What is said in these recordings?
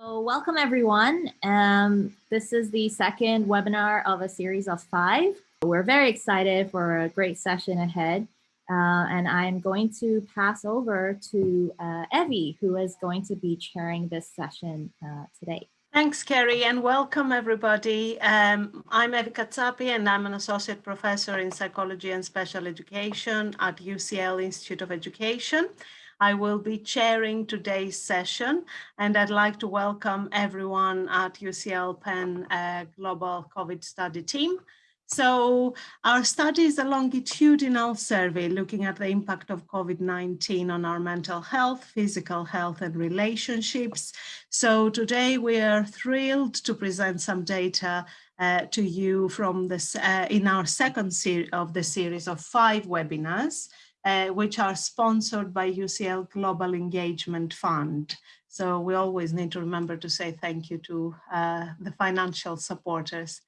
So welcome everyone. Um, this is the second webinar of a series of five. We're very excited for a great session ahead. Uh, and I'm going to pass over to uh, Evie, who is going to be chairing this session uh, today. Thanks, Kerry, and welcome everybody. Um, I'm Evie Katsapi, and I'm an associate professor in psychology and special education at UCL Institute of Education. I will be chairing today's session, and I'd like to welcome everyone at UCL Penn uh, Global COVID Study Team. So our study is a longitudinal survey looking at the impact of COVID-19 on our mental health, physical health and relationships. So today we are thrilled to present some data uh, to you from this uh, in our second series of the series of five webinars uh, which are sponsored by UCL Global Engagement Fund. So we always need to remember to say thank you to uh, the financial supporters.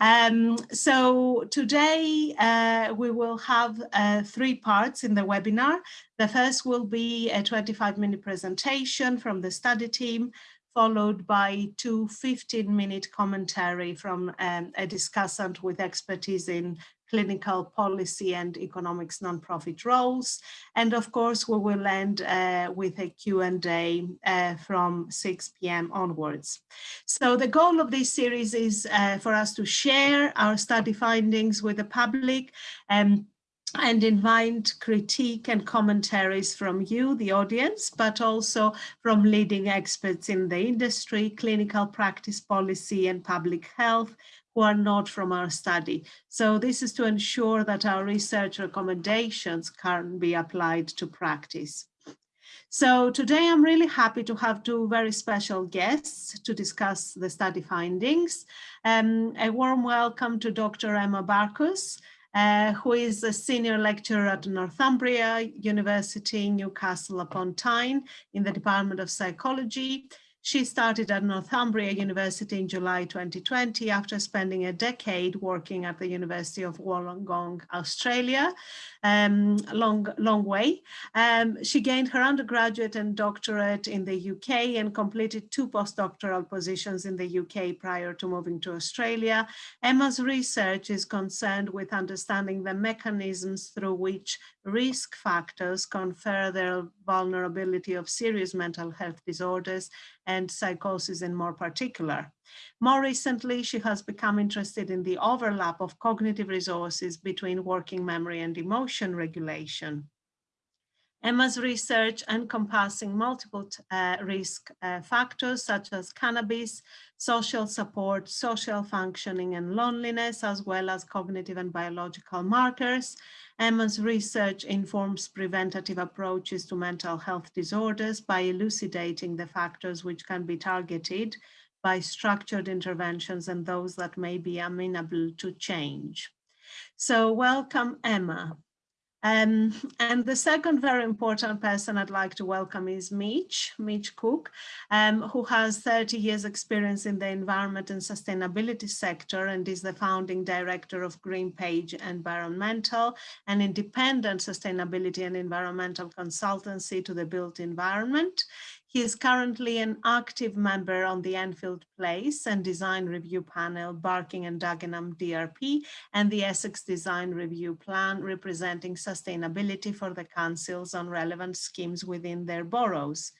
Um, so today uh, we will have uh, three parts in the webinar. The first will be a 25 minute presentation from the study team, followed by two 15 minute commentary from um, a discussant with expertise in clinical policy and economics nonprofit roles. And of course, we will end uh, with a Q&A uh, from 6 p.m. onwards. So the goal of this series is uh, for us to share our study findings with the public and and invite critique and commentaries from you, the audience, but also from leading experts in the industry, clinical practice policy and public health, who are not from our study. So this is to ensure that our research recommendations can be applied to practice. So today I'm really happy to have two very special guests to discuss the study findings. Um, a warm welcome to Dr. Emma Barkus, uh, who is a senior lecturer at Northumbria University, Newcastle upon Tyne in the Department of Psychology. She started at Northumbria University in July 2020 after spending a decade working at the University of Wollongong, Australia, um, long, long way. Um, she gained her undergraduate and doctorate in the UK and completed two postdoctoral positions in the UK prior to moving to Australia. Emma's research is concerned with understanding the mechanisms through which risk factors confer their vulnerability of serious mental health disorders and psychosis in more particular. More recently, she has become interested in the overlap of cognitive resources between working memory and emotion regulation. Emma's research encompassing multiple uh, risk uh, factors such as cannabis, social support, social functioning and loneliness, as well as cognitive and biological markers. Emma's research informs preventative approaches to mental health disorders by elucidating the factors which can be targeted by structured interventions and those that may be amenable to change. So welcome, Emma. Um, and the second very important person I'd like to welcome is Mitch, Mitch Cook, um, who has 30 years experience in the environment and sustainability sector and is the founding director of Greengage Environmental, an independent sustainability and environmental consultancy to the built environment. He is currently an active member on the Enfield Place and Design Review Panel, Barking and Dagenham DRP, and the Essex Design Review Plan, representing sustainability for the councils on relevant schemes within their boroughs.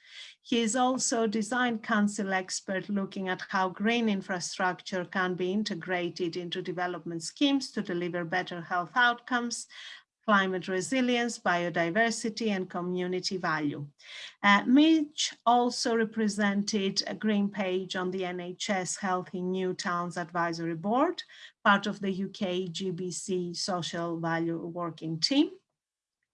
He is also design council expert looking at how green infrastructure can be integrated into development schemes to deliver better health outcomes, climate resilience, biodiversity, and community value. Uh, Mitch also represented a Greengage on the NHS Healthy New Towns Advisory Board, part of the UK GBC Social Value Working Team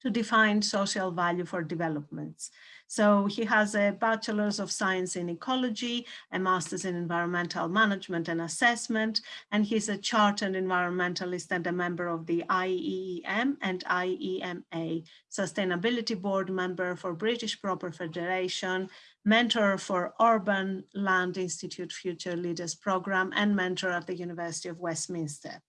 to define social value for developments. So he has a Bachelor's of Science in Ecology, a Master's in Environmental Management and Assessment, and he's a chartered environmentalist and a member of the IEEM and IEMA, Sustainability Board member for British Property Federation, mentor for Urban Land Institute Future Leaders Program, and mentor at the University of Westminster.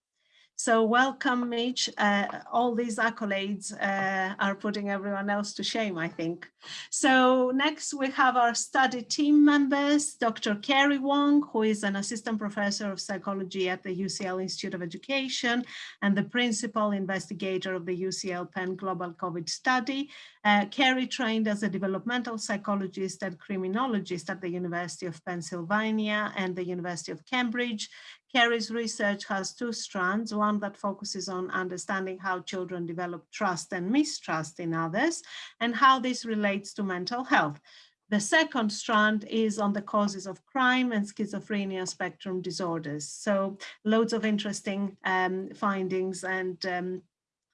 So welcome, Mitch. Uh, all these accolades uh, are putting everyone else to shame, I think. So next we have our study team members, Dr. Carrie Wong, who is an assistant professor of psychology at the UCL Institute of Education and the principal investigator of the UCL Penn Global COVID study. Uh, Carrie trained as a developmental psychologist and criminologist at the University of Pennsylvania and the University of Cambridge. Carrie's research has two strands, one that focuses on understanding how children develop trust and mistrust in others and how this relates to mental health. The second strand is on the causes of crime and schizophrenia spectrum disorders. So loads of interesting um, findings and um,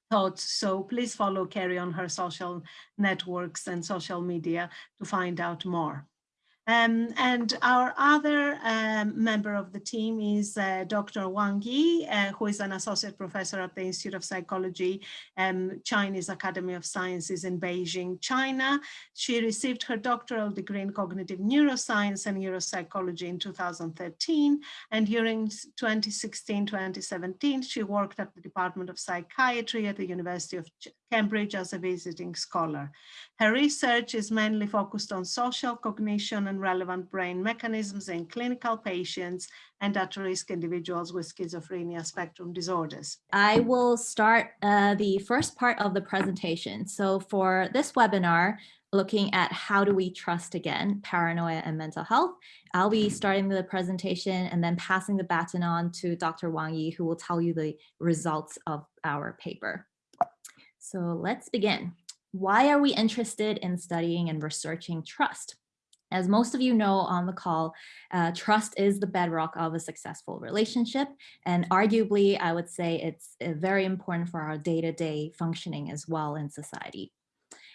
thoughts. So please follow Carrie on her social networks and social media to find out more. Um, and our other um, member of the team is uh, Dr. Wang Yi, uh, who is an associate professor at the Institute of Psychology, um, Chinese Academy of Sciences in Beijing, China. She received her doctoral degree in cognitive neuroscience and neuropsychology in 2013. And during 2016-2017, she worked at the Department of Psychiatry at the University of Cambridge as a visiting scholar. Her research is mainly focused on social cognition and relevant brain mechanisms in clinical patients and at-risk individuals with schizophrenia spectrum disorders. I will start uh, the first part of the presentation. So for this webinar, looking at how do we trust again, paranoia and mental health. I'll be starting the presentation and then passing the baton on to Dr. Wang Yi, who will tell you the results of our paper. So let's begin. Why are we interested in studying and researching trust? As most of you know on the call, uh, trust is the bedrock of a successful relationship. And arguably, I would say it's uh, very important for our day-to-day -day functioning as well in society.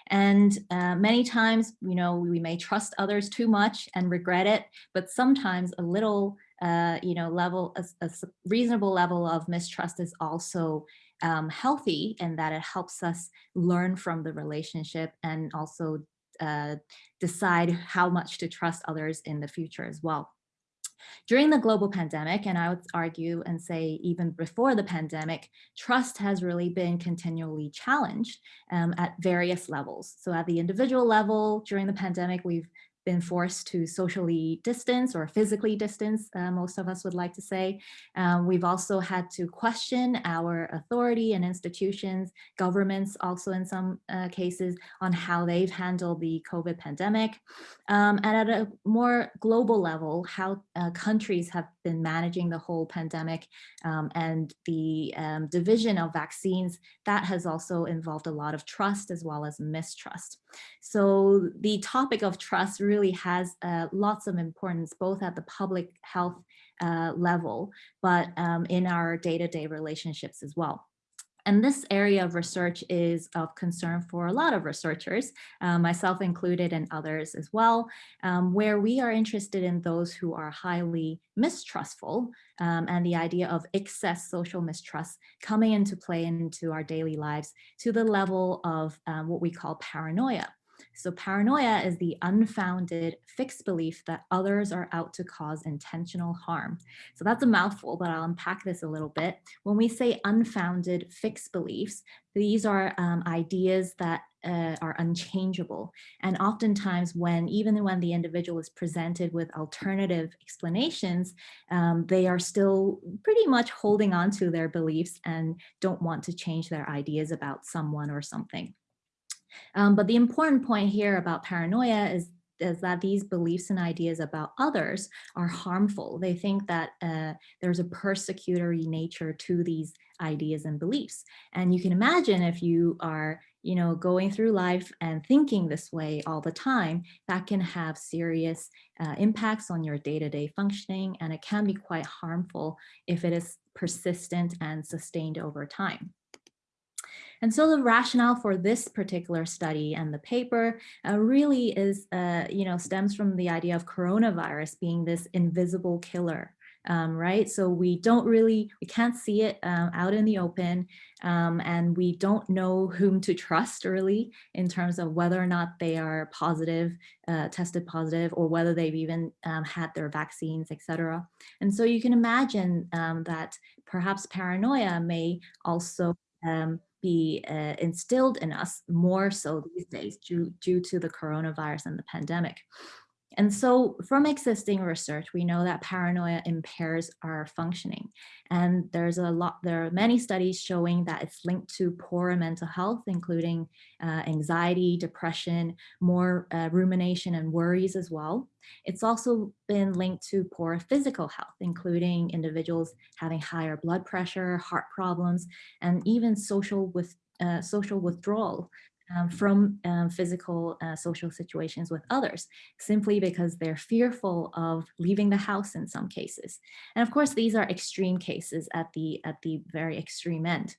And uh, many times, you know, we may trust others too much and regret it, but sometimes a little, uh, you know, level, a, a reasonable level of mistrust is also um, healthy in that it helps us learn from the relationship and also uh, decide how much to trust others in the future as well. During the global pandemic, and I would argue and say even before the pandemic, trust has really been continually challenged um, at various levels. So at the individual level during the pandemic, we've been forced to socially distance or physically distance, uh, most of us would like to say. Um, we've also had to question our authority and institutions, governments also in some uh, cases, on how they've handled the COVID pandemic. Um, and at a more global level, how uh, countries have been managing the whole pandemic um, and the um, division of vaccines, that has also involved a lot of trust as well as mistrust. So the topic of trust really has uh, lots of importance, both at the public health uh, level, but um, in our day-to-day -day relationships as well. And this area of research is of concern for a lot of researchers, uh, myself included and others as well, um, where we are interested in those who are highly mistrustful um, and the idea of excess social mistrust coming into play into our daily lives to the level of um, what we call paranoia. So paranoia is the unfounded fixed belief that others are out to cause intentional harm. So that's a mouthful, but I'll unpack this a little bit. When we say unfounded fixed beliefs, these are um, ideas that uh, are unchangeable. And oftentimes when, even when the individual is presented with alternative explanations, um, they are still pretty much holding on to their beliefs and don't want to change their ideas about someone or something. Um, but the important point here about paranoia is is that these beliefs and ideas about others are harmful. They think that uh, there's a persecutory nature to these ideas and beliefs. And you can imagine if you are, you know, going through life and thinking this way all the time, that can have serious uh, impacts on your day-to-day -day functioning. And it can be quite harmful if it is persistent and sustained over time. And so the rationale for this particular study and the paper uh, really is, uh, you know, stems from the idea of coronavirus being this invisible killer um, right? So we don't really, we can't see it um, out in the open um, and we don't know whom to trust really in terms of whether or not they are positive, uh, tested positive, or whether they've even um, had their vaccines, etc. And so you can imagine um, that perhaps paranoia may also um, be uh, instilled in us more so these days due, due to the coronavirus and the pandemic. And so from existing research, we know that paranoia impairs our functioning. And there's a lot, there are many studies showing that it's linked to poorer mental health, including uh, anxiety, depression, more uh, rumination and worries as well. It's also been linked to poor physical health, including individuals having higher blood pressure, heart problems, and even social with uh, social withdrawal um, from um, physical uh, social situations with others, simply because they're fearful of leaving the house in some cases. And of course, these are extreme cases at the, at the very extreme end.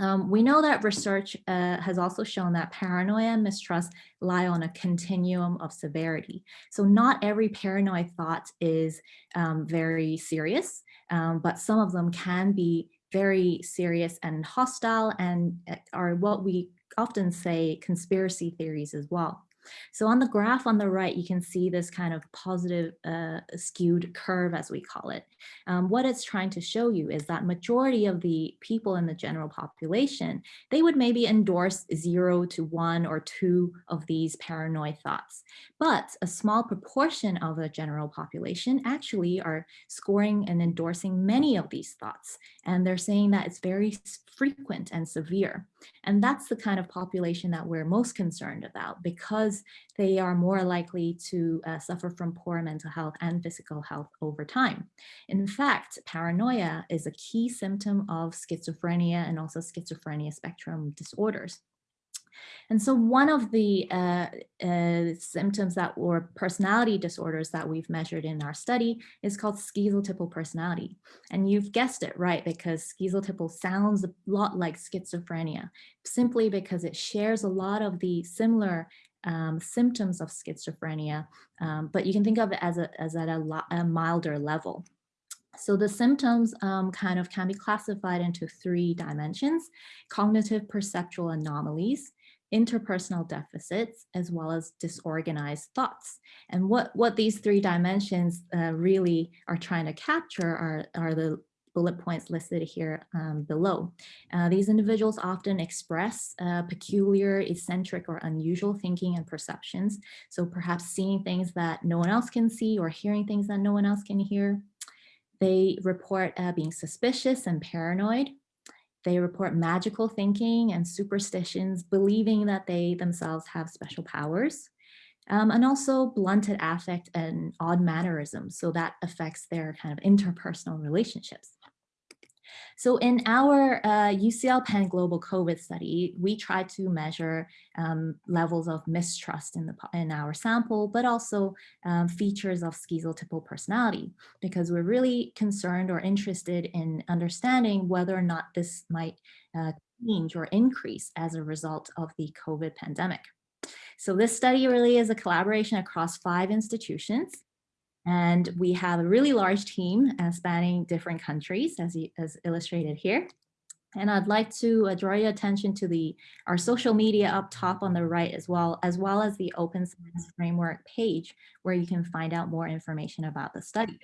Um, we know that research uh, has also shown that paranoia and mistrust lie on a continuum of severity. So not every paranoid thought is um, very serious, um, but some of them can be very serious and hostile and uh, are what we often say conspiracy theories as well. So on the graph on the right, you can see this kind of positive uh, skewed curve, as we call it. Um, what it's trying to show you is that majority of the people in the general population, they would maybe endorse zero to one or two of these paranoid thoughts. But a small proportion of the general population actually are scoring and endorsing many of these thoughts. And they're saying that it's very frequent and severe. And that's the kind of population that we're most concerned about because they are more likely to uh, suffer from poor mental health and physical health over time. In fact, paranoia is a key symptom of schizophrenia and also schizophrenia spectrum disorders. And so one of the uh, uh, symptoms that or personality disorders that we've measured in our study is called schizotypal personality. And you've guessed it right because schizotypal sounds a lot like schizophrenia simply because it shares a lot of the similar um, symptoms of schizophrenia, um, but you can think of it as, a, as at a, a milder level. So the symptoms um, kind of can be classified into three dimensions, cognitive perceptual anomalies, interpersonal deficits, as well as disorganized thoughts. And what, what these three dimensions uh, really are trying to capture are, are the bullet points listed here um, below. Uh, these individuals often express uh, peculiar, eccentric, or unusual thinking and perceptions. So perhaps seeing things that no one else can see or hearing things that no one else can hear. They report uh, being suspicious and paranoid, they report magical thinking and superstitions, believing that they themselves have special powers. Um, and also blunted affect and odd mannerisms. So that affects their kind of interpersonal relationships. So in our uh, UCL Penn Global COVID study, we tried to measure um, levels of mistrust in, the, in our sample, but also um, features of schizotypal personality, because we're really concerned or interested in understanding whether or not this might uh, change or increase as a result of the COVID pandemic. So this study really is a collaboration across five institutions. And we have a really large team uh, spanning different countries as, as illustrated here. And I'd like to uh, draw your attention to the our social media up top on the right as well, as well as the Open Science Framework page, where you can find out more information about the study.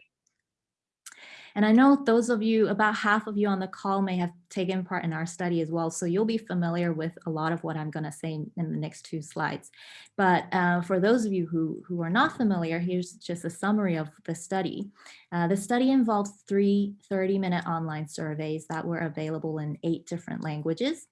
And I know those of you, about half of you on the call may have taken part in our study as well. So you'll be familiar with a lot of what I'm going to say in, the next two slides. But uh, for those of you who, who are not familiar, here's just a summary of the study. Uh, the study involved three 30-minute online surveys that were available in eight different languages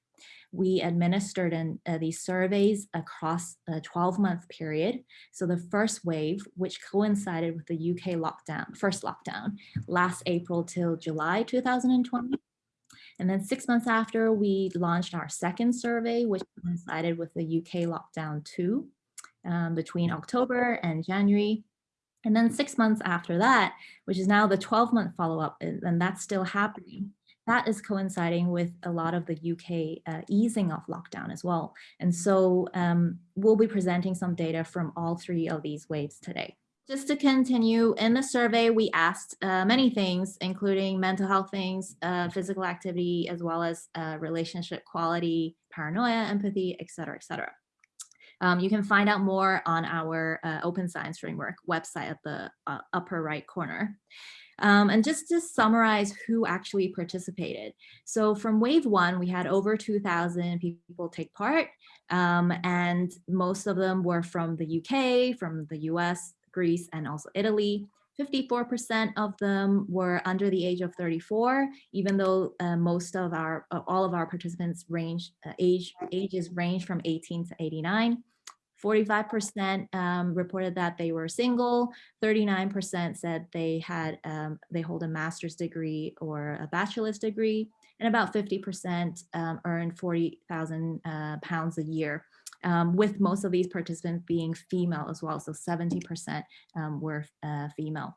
we administered in, uh, these surveys across a 12 month period. So the first wave, which coincided with the UK lockdown, first lockdown, last April till July 2020. And then six months after, we launched our second survey, which coincided with the UK lockdown too, um, between October and January. And then six months after that, which is now the 12 month follow up, and that's still happening that is coinciding with a lot of the UK uh, easing of lockdown as well. And so um, we'll be presenting some data from all three of these waves today. just to continue, in the survey, we asked uh, many things, including mental health things, uh, physical activity, as well as uh, relationship quality, paranoia, empathy, et cetera, et cetera. Um, you can find out more on our uh, Open Science Framework website at the uh, upper right corner. Um, and just to summarize who actually participated. So from wave one, we had over 2000 people take part um, and most of them were from the UK, from the US, Greece, and also Italy. 54% of them were under the age of 34, even though uh, most of our, uh, all of our participants range, uh, age, ages range from 18 to 89. 45% um, reported that they were single, 39% said they had, um, they hold a master's degree or a bachelor's degree, and about 50% um, earned 40,000 uh, pounds a year um, with most of these participants being female as well. So 70% um, were uh, female.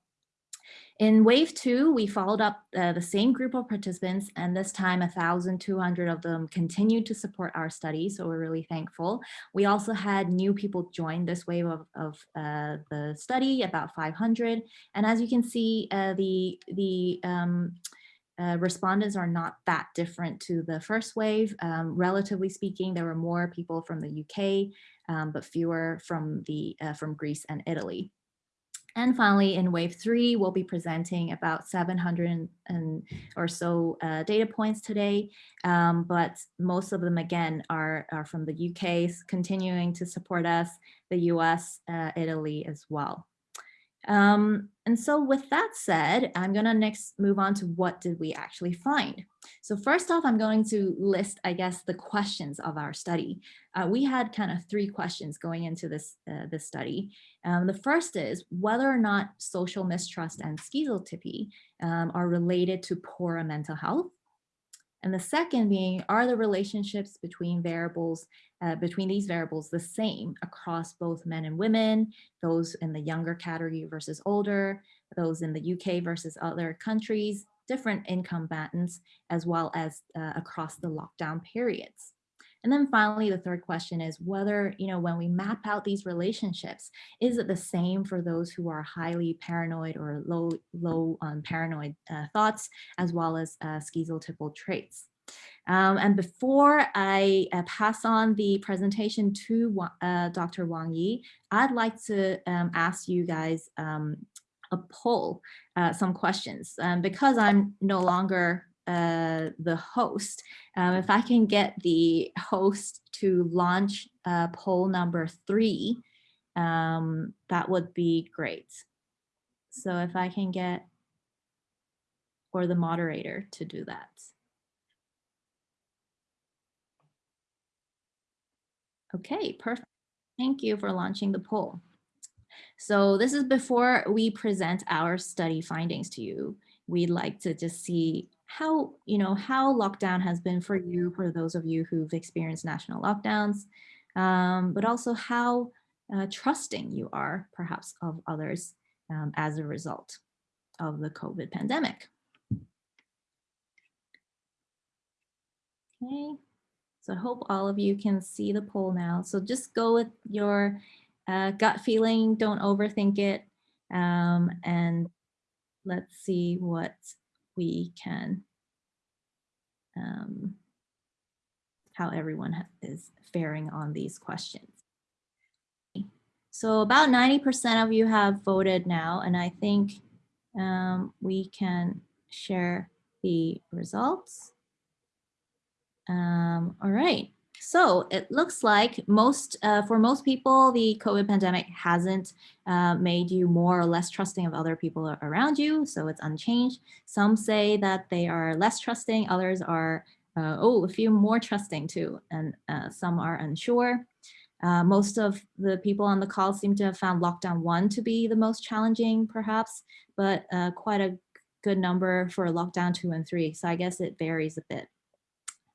In wave two, we followed up uh, the same group of participants and this time 1,200 of them continued to support our study. So we're really thankful. We also had new people join this wave of, of uh, the study, about 500. And as you can see, uh, the, the um, uh, respondents are not that different to the first wave. Um, relatively speaking, there were more people from the UK, um, but fewer from, the, uh, from Greece and Italy. And finally, in wave three, we'll be presenting about 700 and or so uh, data points today, um, but most of them again are, are from the UK, continuing to support us, the US, uh, Italy as well. Um, and so with that said, I'm going to next move on to what did we actually find. So first off, I'm going to list, I guess, the questions of our study. Uh, we had kind of three questions going into this, uh, this study. Um, the first is whether or not social mistrust and schizotypy um, are related to poor mental health. And the second being, are the relationships between variables, uh, between these variables the same across both men and women, those in the younger category versus older, those in the UK versus other countries, different income bands, as well as uh, across the lockdown periods. And then finally, the third question is whether, you know, when we map out these relationships, is it the same for those who are highly paranoid or low, low on paranoid uh, thoughts, as well as uh, schizotypal traits? Um, and before I uh, pass on the presentation to uh, Dr. Wang Yi, I'd like to um, ask you guys um, a poll, uh, some questions. Um, because I'm no longer uh, the host. Um, if I can get the host to launch uh, poll number three, um, that would be great. So if I can get, or the moderator to do that. Okay, perfect. Thank you for launching the poll. So this is before we present our study findings to you. We'd like to just see how, you know, how lockdown has been for you, for those of you who've experienced national lockdowns, um, but also how uh, trusting you are perhaps of others um, as a result of the COVID pandemic. Okay, so I hope all of you can see the poll now. So just go with your uh, gut feeling, don't overthink it, um, and let's see what we can, um, how everyone is faring on these questions. So about 90% of you have voted now, and I think um, we can share the results. Um, all right. So it looks like most, uh, for most people, the COVID pandemic hasn't uh, made you more or less trusting of other people around you. So it's unchanged. Some say that they are less trusting. Others are, uh, oh, a few more trusting too. And uh, some are unsure. Uh, most of the people on the call seem to have found lockdown one to be the most challenging, perhaps, but uh, quite a good number for lockdown two and three. So I guess it varies a bit.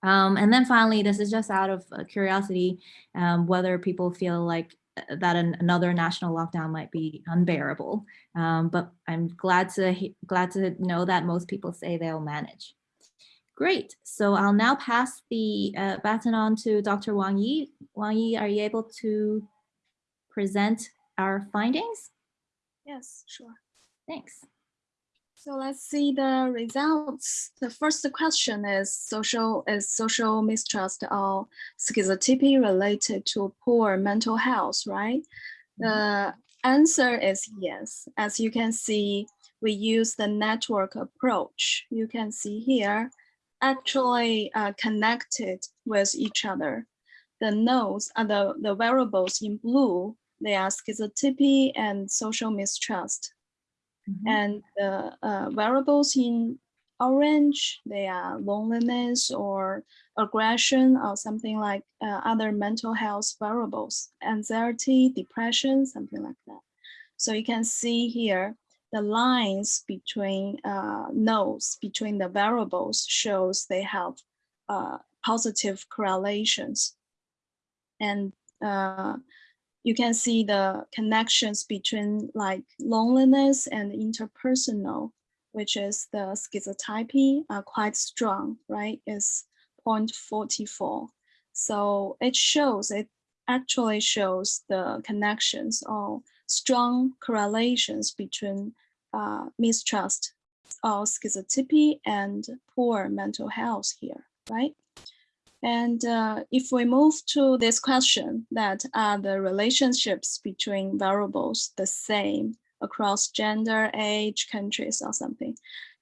Um, and then finally, this is just out of uh, curiosity, um, whether people feel like uh, that an, another national lockdown might be unbearable. Um, but I'm glad to glad to know that most people say they'll manage. Great. So I'll now pass the uh, baton on to Dr. Wang Yi. Wang Yi, are you able to present our findings? Yes, sure. Thanks. So let's see the results. The first question is social is social mistrust or schizotypy related to poor mental health, right? The answer is yes. As you can see, we use the network approach. You can see here, actually uh, connected with each other. The nodes are the, the variables in blue. They are schizotypy and social mistrust. Mhm. And the uh, variables in orange, they are loneliness or aggression or something like uh, other mental health variables, anxiety, depression, something like that. So you can see here, the lines between uh, nodes, between the variables shows they have uh, positive correlations. And uh, you can see the connections between like loneliness and interpersonal, which is the schizotypy are quite strong, right? Is 0.44. So it shows, it actually shows the connections or strong correlations between uh, mistrust or schizotypy and poor mental health here, right? And uh, if we move to this question that are the relationships between variables the same across gender, age, countries or something.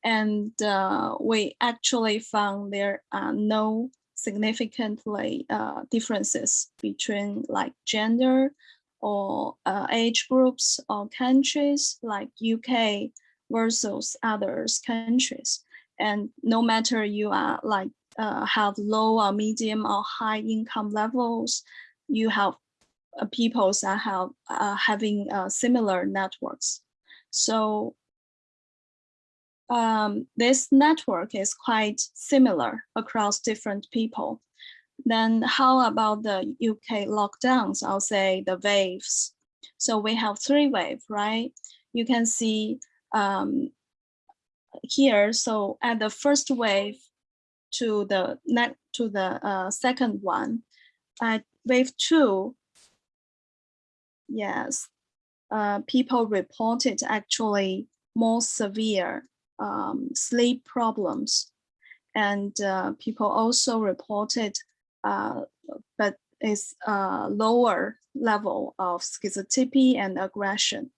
And uh, we actually found there are no significantly uh, differences between like gender or uh, age groups or countries like UK versus others countries. And no matter you are like uh, have low or medium or high income levels, you have uh, people that have uh, having similar networks. So um, this network is quite similar across different people. Then how about the UK lockdowns? I'll say the waves. So we have three waves, right? You can see um, here. So at the first wave, to the net to the uh, second one. At wave two, yes, uh, people reported actually more severe um, sleep problems. And uh, people also reported, uh, but it's a lower level of schizotypy and aggression.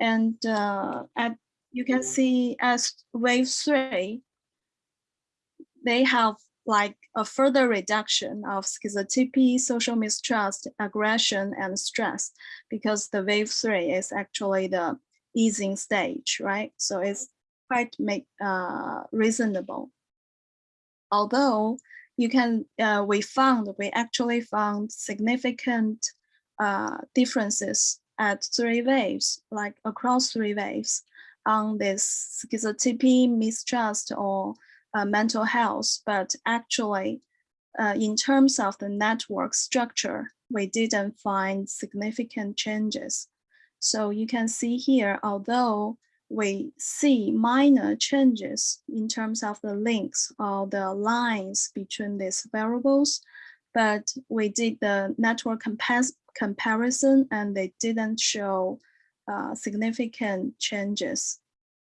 And uh, at, you can see as wave three, they have like a further reduction of schizotypy, social mistrust, aggression, and stress, because the wave three is actually the easing stage, right? So it's quite make uh, reasonable. Although you can, uh, we found, we actually found significant uh, differences at three waves, like across three waves on this schizotypy, mistrust, or uh, mental health, but actually uh, in terms of the network structure, we didn't find significant changes. So you can see here, although we see minor changes in terms of the links or the lines between these variables, but we did the network comparison and they didn't show uh, significant changes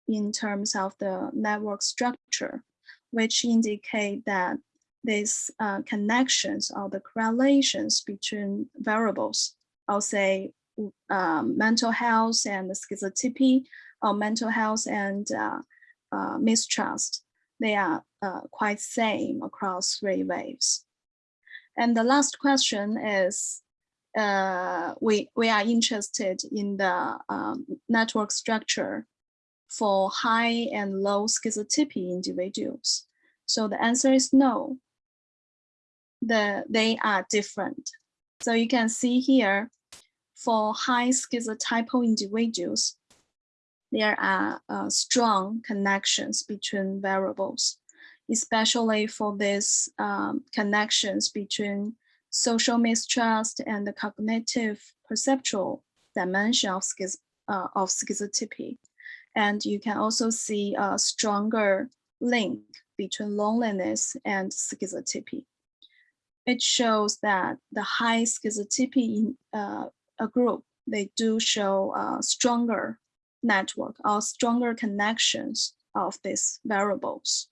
in terms of the network structure which indicate that these uh, connections or the correlations between variables, I'll say um, mental health and schizotypy, or mental health and uh, uh, mistrust, they are uh, quite same across three waves. And the last question is, uh, we, we are interested in the um, network structure for high and low schizotypy individuals? So the answer is no. The, they are different. So you can see here, for high schizotypal individuals, there are uh, strong connections between variables, especially for these um, connections between social mistrust and the cognitive perceptual dimension of, schiz uh, of schizotypy. And you can also see a stronger link between loneliness and schizotypy. It shows that the high schizotypy in uh, a group, they do show a stronger network or stronger connections of these variables.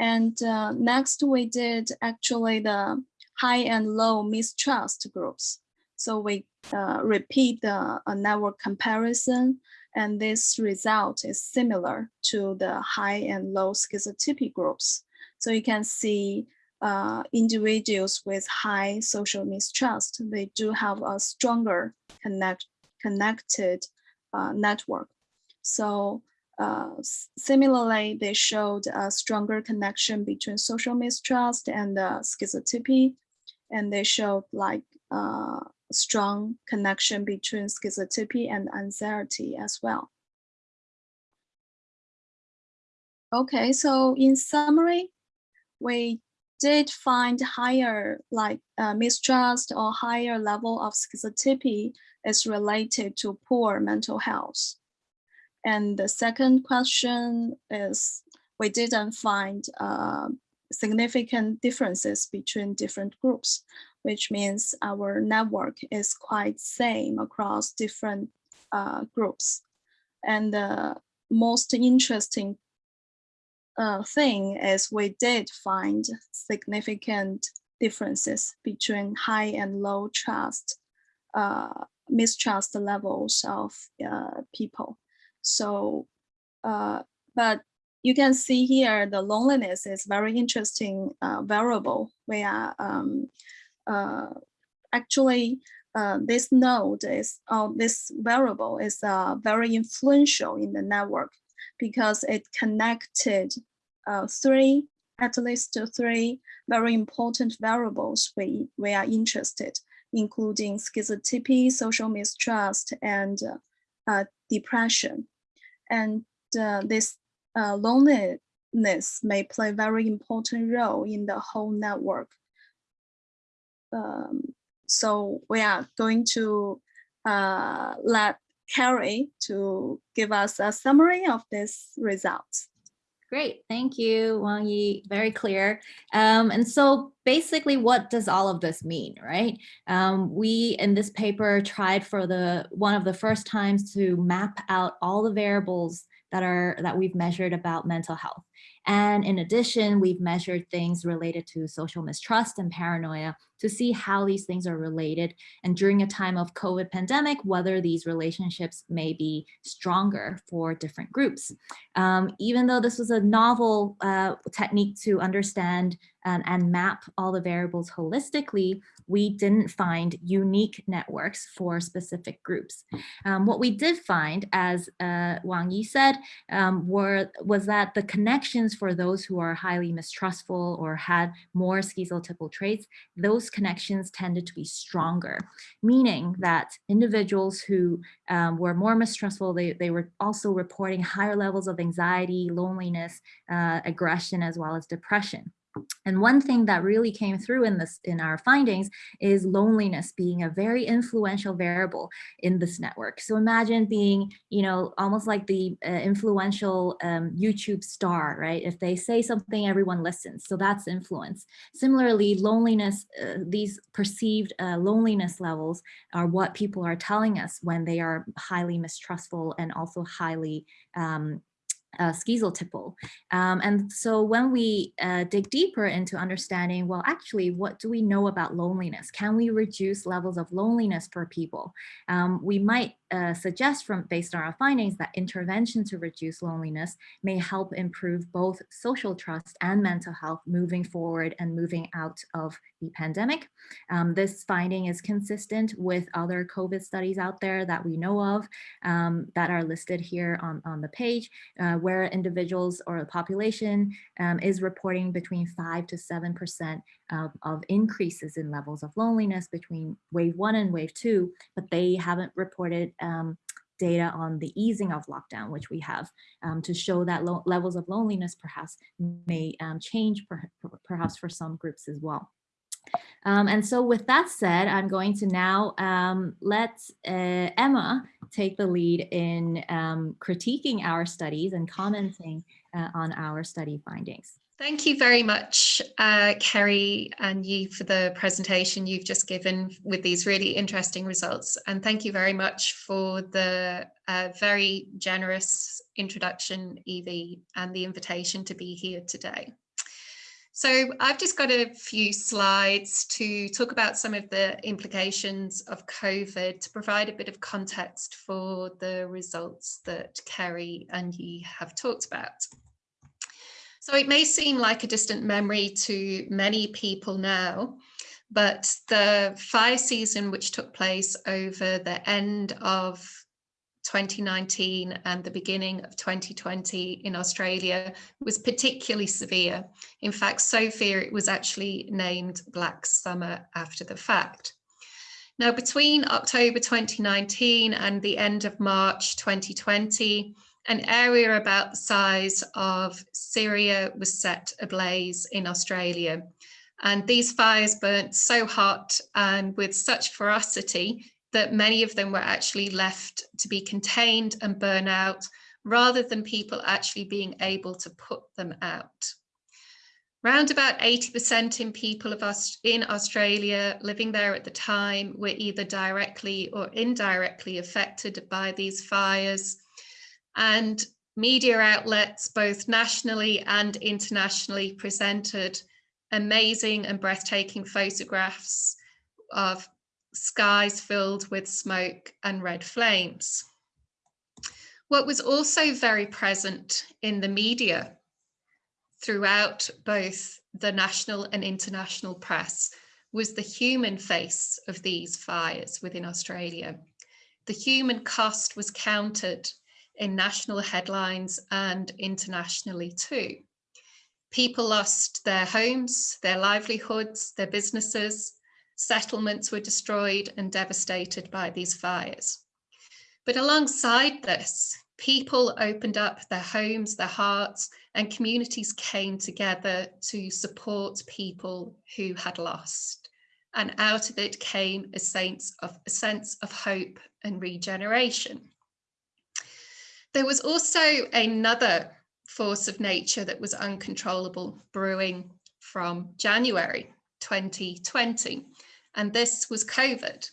And uh, next we did actually the high and low mistrust groups. So we uh, repeat the network comparison and this result is similar to the high and low schizotypy groups. So you can see uh, individuals with high social mistrust, they do have a stronger connect, connected uh, network. So uh, similarly, they showed a stronger connection between social mistrust and uh, schizotypy, and they showed like uh, strong connection between schizotypy and anxiety as well. Okay, so in summary, we did find higher like uh, mistrust or higher level of schizotypy is related to poor mental health. And the second question is we didn't find uh, significant differences between different groups, which means our network is quite same across different uh, groups. And the most interesting uh, thing is we did find significant differences between high and low trust, uh, mistrust levels of uh, people. So, uh, but you can see here the loneliness is very interesting uh, variable. We are um, actually uh, this node is uh, this variable is uh, very influential in the network because it connected uh, three, at least three very important variables we, we are interested, including schizotypy, social mistrust, and uh, depression. And uh, this uh, loneliness may play a very important role in the whole network. Um, so we are going to uh, let Carrie to give us a summary of these results. Great, thank you, Wang Yi, very clear. Um, and so basically what does all of this mean, right? Um, we in this paper tried for the one of the first times to map out all the variables that are that we've measured about mental health. And in addition, we've measured things related to social mistrust and paranoia to see how these things are related. And during a time of COVID pandemic, whether these relationships may be stronger for different groups. Um, even though this was a novel uh, technique to understand and, and map all the variables holistically, we didn't find unique networks for specific groups. Um, what we did find, as uh, Wang Yi said, um, were, was that the connections for those who are highly mistrustful or had more schizotypal traits, those connections tended to be stronger, meaning that individuals who um, were more mistrustful, they, they were also reporting higher levels of anxiety, loneliness, uh, aggression, as well as depression. And one thing that really came through in this in our findings is loneliness being a very influential variable in this network. So imagine being, you know, almost like the uh, influential um, YouTube star, right? If they say something, everyone listens. So that's influence. Similarly, loneliness, uh, these perceived uh, loneliness levels are what people are telling us when they are highly mistrustful and also highly um, uh, schizotypal. Um, and so when we uh, dig deeper into understanding, well, actually, what do we know about loneliness? Can we reduce levels of loneliness for people? Um, we might uh, suggest from based on our findings that intervention to reduce loneliness may help improve both social trust and mental health moving forward and moving out of the pandemic. Um, this finding is consistent with other COVID studies out there that we know of um, that are listed here on, on the page, uh, where individuals or the population um, is reporting between 5 to 7% of, of increases in levels of loneliness between wave one and wave two, but they haven't reported um, data on the easing of lockdown, which we have um, to show that levels of loneliness perhaps may um, change per perhaps for some groups as well. Um, and so with that said, I'm going to now um, let uh, Emma take the lead in um, critiquing our studies and commenting uh, on our study findings. Thank you very much, uh, Kerry and you for the presentation you've just given with these really interesting results. And thank you very much for the uh, very generous introduction, Evie, and the invitation to be here today. So I've just got a few slides to talk about some of the implications of COVID to provide a bit of context for the results that Kerry and you have talked about. So it may seem like a distant memory to many people now, but the fire season which took place over the end of 2019 and the beginning of 2020 in Australia was particularly severe. In fact, so severe it was actually named Black Summer after the fact. Now, between October 2019 and the end of March 2020, an area about the size of Syria was set ablaze in Australia. And these fires burnt so hot and with such ferocity that many of them were actually left to be contained and burn out rather than people actually being able to put them out. Round about 80% in people of Aust in Australia living there at the time were either directly or indirectly affected by these fires and media outlets, both nationally and internationally, presented amazing and breathtaking photographs of skies filled with smoke and red flames. What was also very present in the media throughout both the national and international press was the human face of these fires within Australia. The human cost was counted in national headlines and internationally too. People lost their homes, their livelihoods, their businesses, settlements were destroyed and devastated by these fires. But alongside this, people opened up their homes, their hearts, and communities came together to support people who had lost. And out of it came a sense of, a sense of hope and regeneration. There was also another force of nature that was uncontrollable brewing from January 2020, and this was COVID.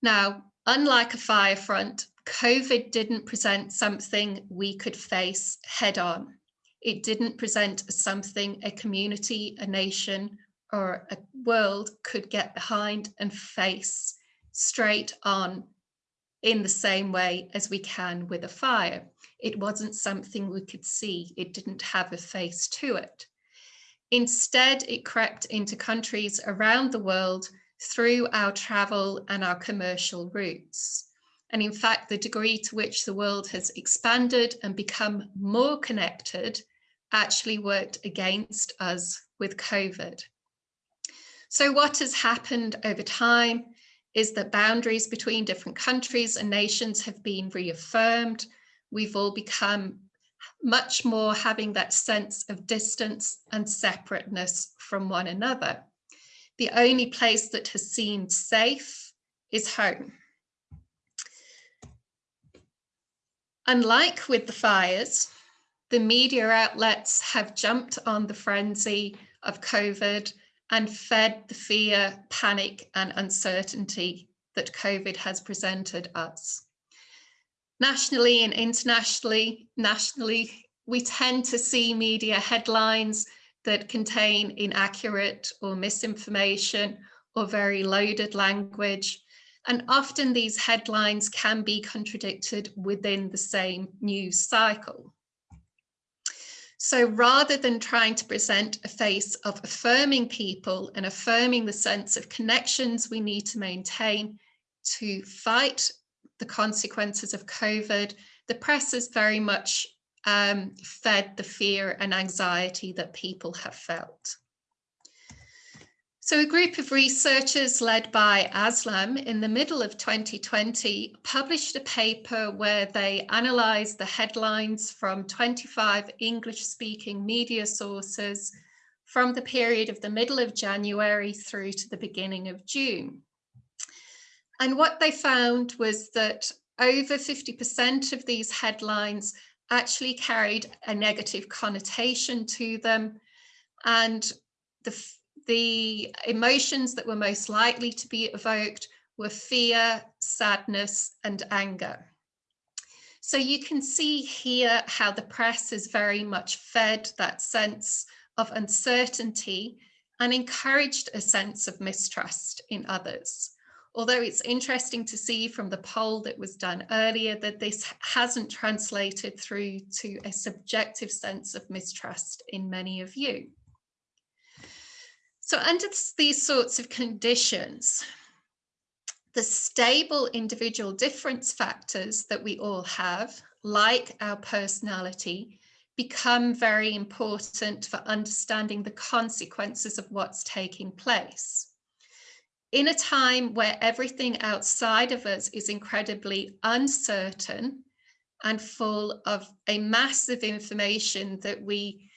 Now, unlike a fire front, COVID didn't present something we could face head on. It didn't present something a community, a nation, or a world could get behind and face straight on in the same way as we can with a fire. It wasn't something we could see. It didn't have a face to it. Instead, it crept into countries around the world through our travel and our commercial routes. And in fact, the degree to which the world has expanded and become more connected actually worked against us with COVID. So what has happened over time is that boundaries between different countries and nations have been reaffirmed. We've all become much more having that sense of distance and separateness from one another. The only place that has seemed safe is home. Unlike with the fires, the media outlets have jumped on the frenzy of COVID and fed the fear, panic and uncertainty that COVID has presented us. Nationally and internationally, nationally, we tend to see media headlines that contain inaccurate or misinformation or very loaded language. And often these headlines can be contradicted within the same news cycle. So rather than trying to present a face of affirming people and affirming the sense of connections we need to maintain to fight the consequences of COVID, the press has very much um, fed the fear and anxiety that people have felt. So a group of researchers led by Aslam in the middle of 2020 published a paper where they analysed the headlines from 25 English speaking media sources from the period of the middle of January through to the beginning of June. And what they found was that over 50% of these headlines actually carried a negative connotation to them and the, the emotions that were most likely to be evoked were fear, sadness and anger. So you can see here how the press has very much fed that sense of uncertainty and encouraged a sense of mistrust in others. Although it's interesting to see from the poll that was done earlier that this hasn't translated through to a subjective sense of mistrust in many of you. So under these sorts of conditions, the stable individual difference factors that we all have, like our personality, become very important for understanding the consequences of what's taking place. In a time where everything outside of us is incredibly uncertain and full of a massive information that we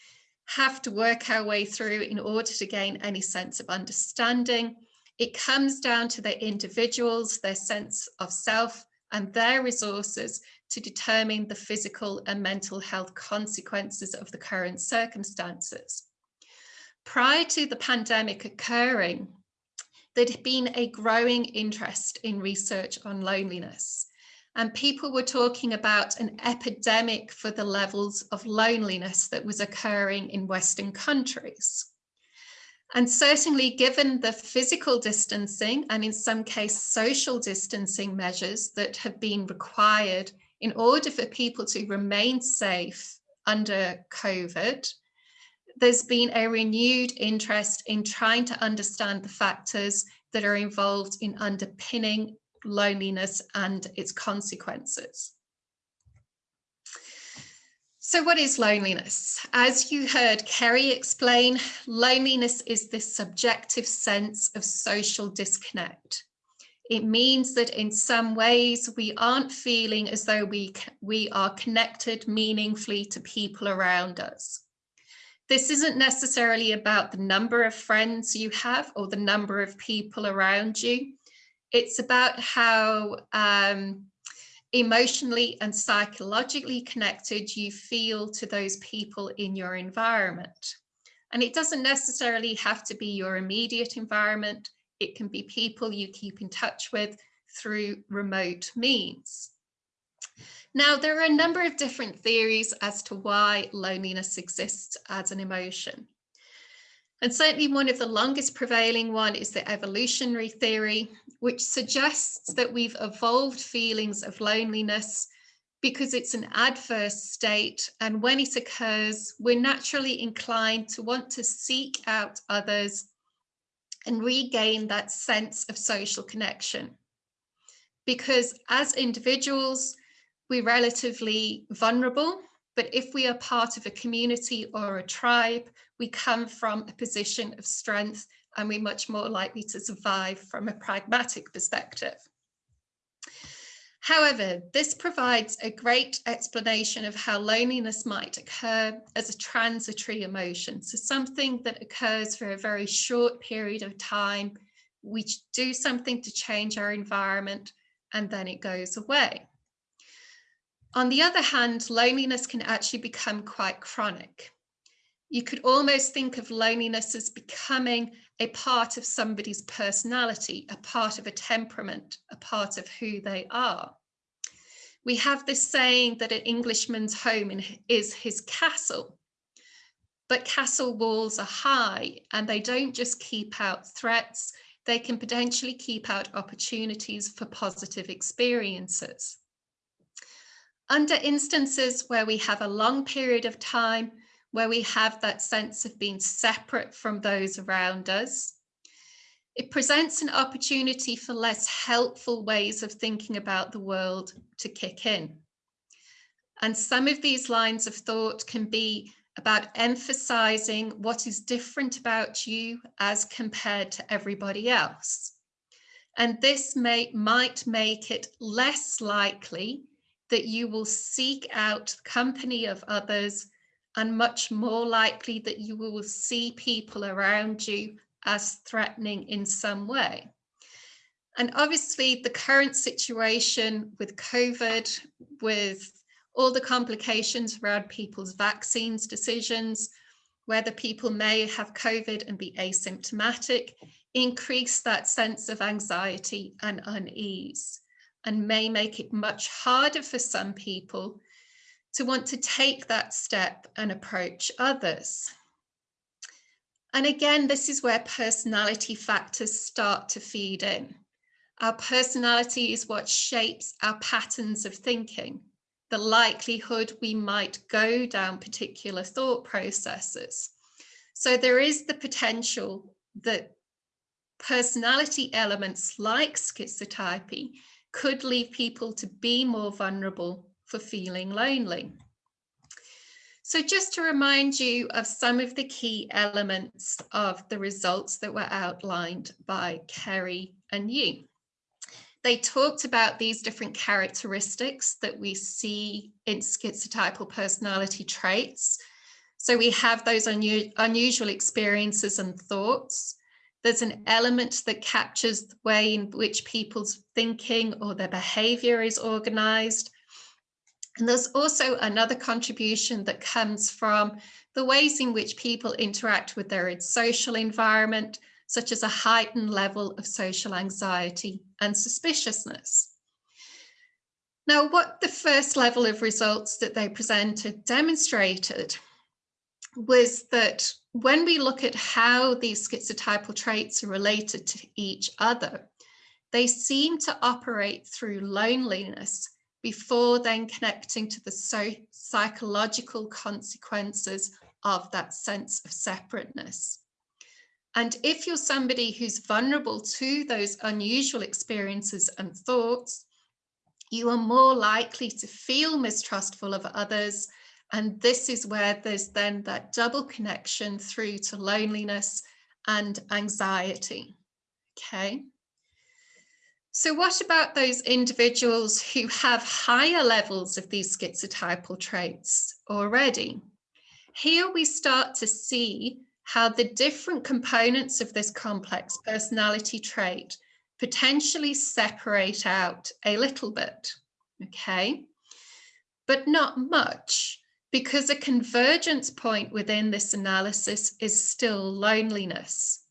have to work our way through in order to gain any sense of understanding, it comes down to the individuals, their sense of self and their resources to determine the physical and mental health consequences of the current circumstances. Prior to the pandemic occurring, there'd been a growing interest in research on loneliness and people were talking about an epidemic for the levels of loneliness that was occurring in Western countries. And certainly given the physical distancing and in some case social distancing measures that have been required in order for people to remain safe under COVID, there's been a renewed interest in trying to understand the factors that are involved in underpinning loneliness and its consequences. So what is loneliness? As you heard Kerry explain, loneliness is this subjective sense of social disconnect. It means that in some ways we aren't feeling as though we, we are connected meaningfully to people around us. This isn't necessarily about the number of friends you have or the number of people around you. It's about how um, emotionally and psychologically connected you feel to those people in your environment. And it doesn't necessarily have to be your immediate environment. It can be people you keep in touch with through remote means. Now, there are a number of different theories as to why loneliness exists as an emotion. And certainly one of the longest prevailing one is the evolutionary theory, which suggests that we've evolved feelings of loneliness because it's an adverse state. And when it occurs, we're naturally inclined to want to seek out others and regain that sense of social connection. Because as individuals, we're relatively vulnerable but if we are part of a community or a tribe, we come from a position of strength and we're much more likely to survive from a pragmatic perspective. However, this provides a great explanation of how loneliness might occur as a transitory emotion. So something that occurs for a very short period of time. We do something to change our environment and then it goes away. On the other hand, loneliness can actually become quite chronic. You could almost think of loneliness as becoming a part of somebody's personality, a part of a temperament, a part of who they are. We have this saying that an Englishman's home is his castle, but castle walls are high and they don't just keep out threats, they can potentially keep out opportunities for positive experiences. Under instances where we have a long period of time, where we have that sense of being separate from those around us, it presents an opportunity for less helpful ways of thinking about the world to kick in. And some of these lines of thought can be about emphasizing what is different about you as compared to everybody else. And this may, might make it less likely that you will seek out company of others and much more likely that you will see people around you as threatening in some way. And obviously the current situation with COVID, with all the complications around people's vaccines decisions, whether people may have COVID and be asymptomatic, increase that sense of anxiety and unease and may make it much harder for some people to want to take that step and approach others. And again, this is where personality factors start to feed in. Our personality is what shapes our patterns of thinking, the likelihood we might go down particular thought processes. So there is the potential that personality elements like schizotypy could lead people to be more vulnerable for feeling lonely. So just to remind you of some of the key elements of the results that were outlined by Kerry and you. They talked about these different characteristics that we see in schizotypal personality traits. So we have those unu unusual experiences and thoughts. There's an mm-hmm. element that captures the way in which people's thinking or their behavior is organized. And there's also another contribution that comes from the ways in which people interact with their social environment, such as a heightened level of social anxiety and suspiciousness. Now, what the first level of results that they presented demonstrated was that when we look at how these schizotypal traits are related to each other, they seem to operate through loneliness before then connecting to the so psychological consequences of that sense of separateness. And if you're somebody who's vulnerable to those unusual experiences and thoughts, you are more likely to feel mistrustful of others. And this is where there's then that double connection through to loneliness and anxiety. Okay. So what about those individuals who have higher levels of these schizotypal traits already? Here we start to see how the different components of this complex personality trait potentially separate out a little bit, okay? But not much, because a convergence point within this analysis is still loneliness.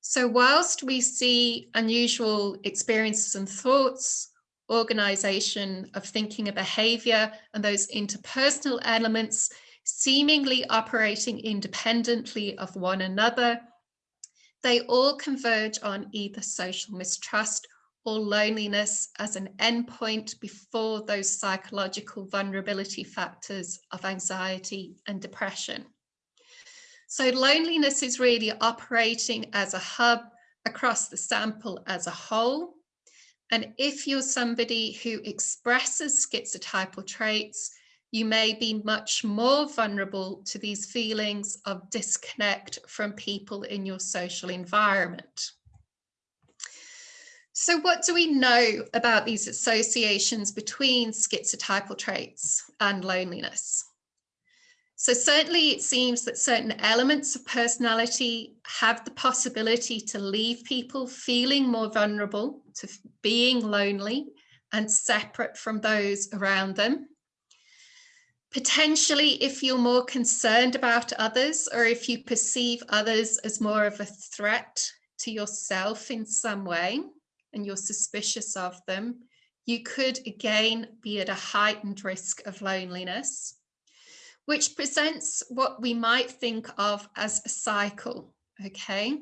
So whilst we see unusual experiences and thoughts, organization of thinking and behavior, and those interpersonal elements seemingly operating independently of one another, they all converge on either social mistrust or loneliness as an endpoint before those psychological vulnerability factors of anxiety and depression. So loneliness is really operating as a hub across the sample as a whole. And if you're somebody who expresses schizotypal traits, you may be much more vulnerable to these feelings of disconnect from people in your social environment. So what do we know about these associations between schizotypal traits and loneliness? So certainly it seems that certain elements of personality have the possibility to leave people feeling more vulnerable to being lonely and separate from those around them. Potentially, if you're more concerned about others or if you perceive others as more of a threat to yourself in some way and you're suspicious of them, you could again be at a heightened risk of loneliness which presents what we might think of as a cycle, okay?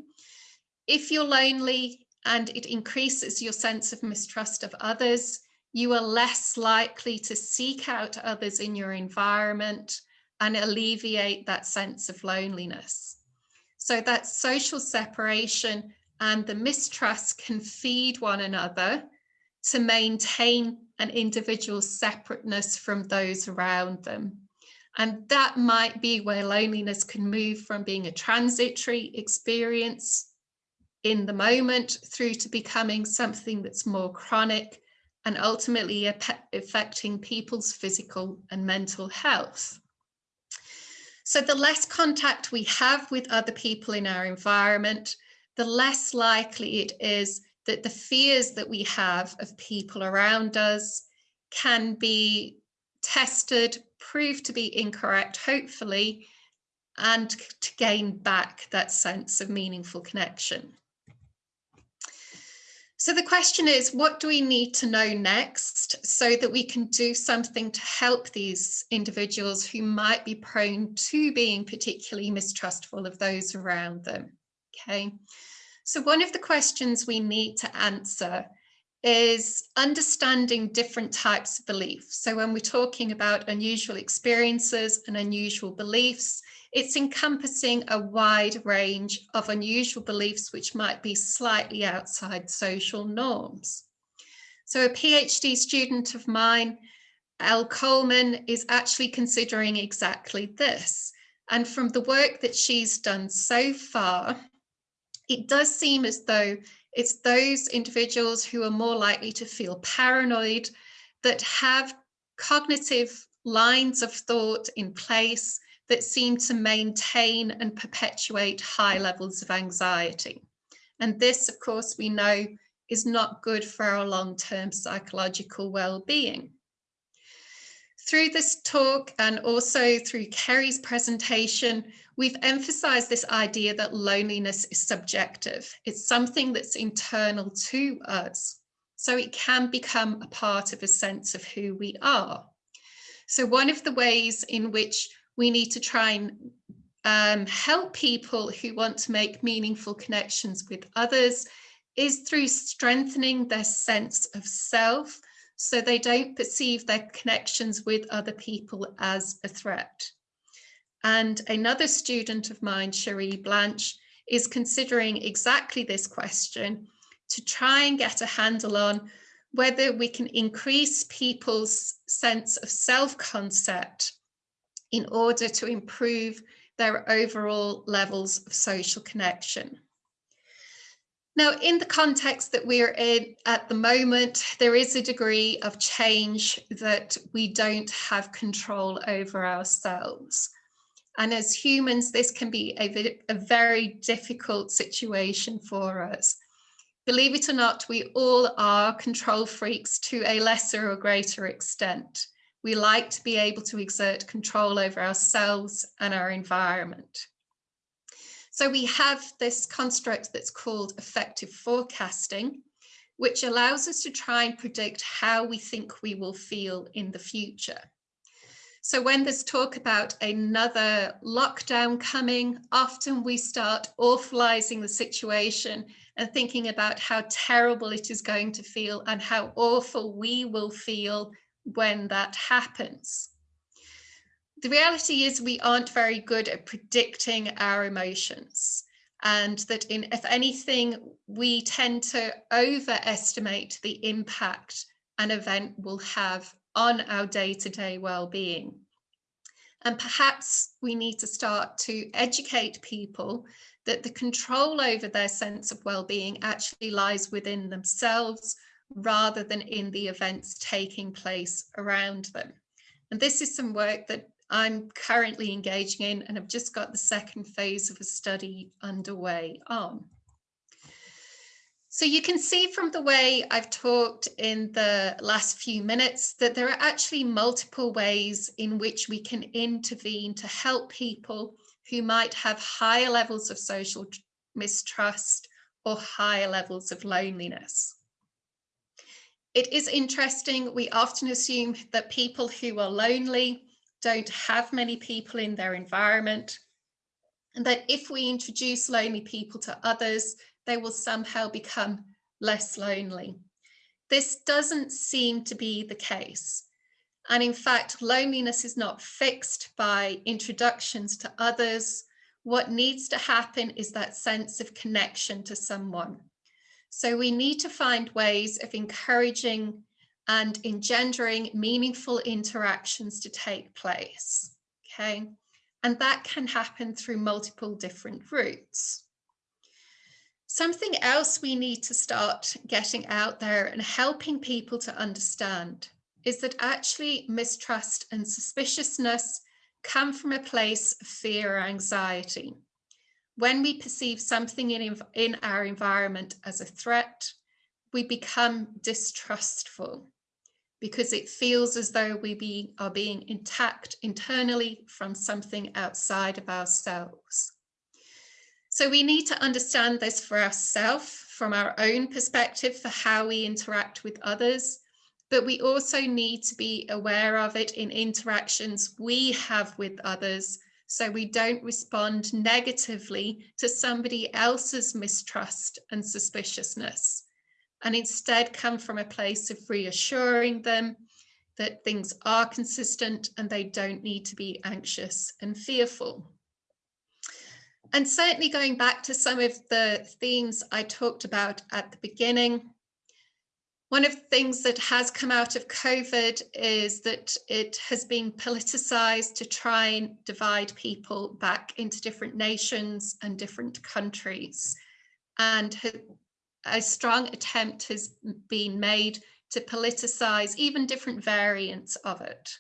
If you're lonely and it increases your sense of mistrust of others, you are less likely to seek out others in your environment and alleviate that sense of loneliness. So that social separation and the mistrust can feed one another to maintain an individual's separateness from those around them. And that might be where loneliness can move from being a transitory experience in the moment through to becoming something that's more chronic and ultimately affecting people's physical and mental health. So the less contact we have with other people in our environment, the less likely it is that the fears that we have of people around us can be tested, proved to be incorrect, hopefully, and to gain back that sense of meaningful connection. So the question is, what do we need to know next so that we can do something to help these individuals who might be prone to being particularly mistrustful of those around them? Okay, so one of the questions we need to answer is understanding different types of beliefs. So when we're talking about unusual experiences and unusual beliefs, it's encompassing a wide range of unusual beliefs which might be slightly outside social norms. So a PhD student of mine, Elle Coleman, is actually considering exactly this. And from the work that she's done so far, it does seem as though it's those individuals who are more likely to feel paranoid, that have cognitive lines of thought in place that seem to maintain and perpetuate high levels of anxiety. And this, of course, we know is not good for our long-term psychological well-being. Through this talk and also through Kerry's presentation, we've emphasized this idea that loneliness is subjective. It's something that's internal to us. So it can become a part of a sense of who we are. So one of the ways in which we need to try and um, help people who want to make meaningful connections with others is through strengthening their sense of self so they don't perceive their connections with other people as a threat. And another student of mine, Cherie Blanche, is considering exactly this question to try and get a handle on whether we can increase people's sense of self-concept in order to improve their overall levels of social connection. Now, in the context that we're in at the moment, there is a degree of change that we don't have control over ourselves. And as humans, this can be a, a very difficult situation for us. Believe it or not, we all are control freaks to a lesser or greater extent. We like to be able to exert control over ourselves and our environment. So we have this construct that's called affective forecasting, which allows us to try and predict how we think we will feel in the future. So when there's talk about another lockdown coming, often we start awfulizing the situation and thinking about how terrible it is going to feel and how awful we will feel when that happens. The reality is we aren't very good at predicting our emotions and that in if anything we tend to overestimate the impact an event will have on our day-to-day well-being. And perhaps we need to start to educate people that the control over their sense of well-being actually lies within themselves rather than in the events taking place around them. And this is some work that I'm currently engaging in and I've just got the second phase of a study underway on. So you can see from the way I've talked in the last few minutes that there are actually multiple ways in which we can intervene to help people who might have higher levels of social mistrust or higher levels of loneliness. It is interesting, we often assume that people who are lonely don't have many people in their environment, and that if we introduce lonely people to others, they will somehow become less lonely. This doesn't seem to be the case. And in fact, loneliness is not fixed by introductions to others. What needs to happen is that sense of connection to someone. So we need to find ways of encouraging and engendering meaningful interactions to take place, okay? And that can happen through multiple different routes. Something else we need to start getting out there and helping people to understand is that actually mistrust and suspiciousness come from a place of fear or anxiety when we perceive something in, in our environment as a threat, we become distrustful because it feels as though we be, are being attacked internally from something outside of ourselves. So we need to understand this for ourselves from our own perspective for how we interact with others, but we also need to be aware of it in interactions we have with others so we don't respond negatively to somebody else's mistrust and suspiciousness and instead come from a place of reassuring them that things are consistent and they don't need to be anxious and fearful. And certainly going back to some of the themes I talked about at the beginning, one of the things that has come out of COVID is that it has been politicized to try and divide people back into different nations and different countries. And a strong attempt has been made to politicize even different variants of it.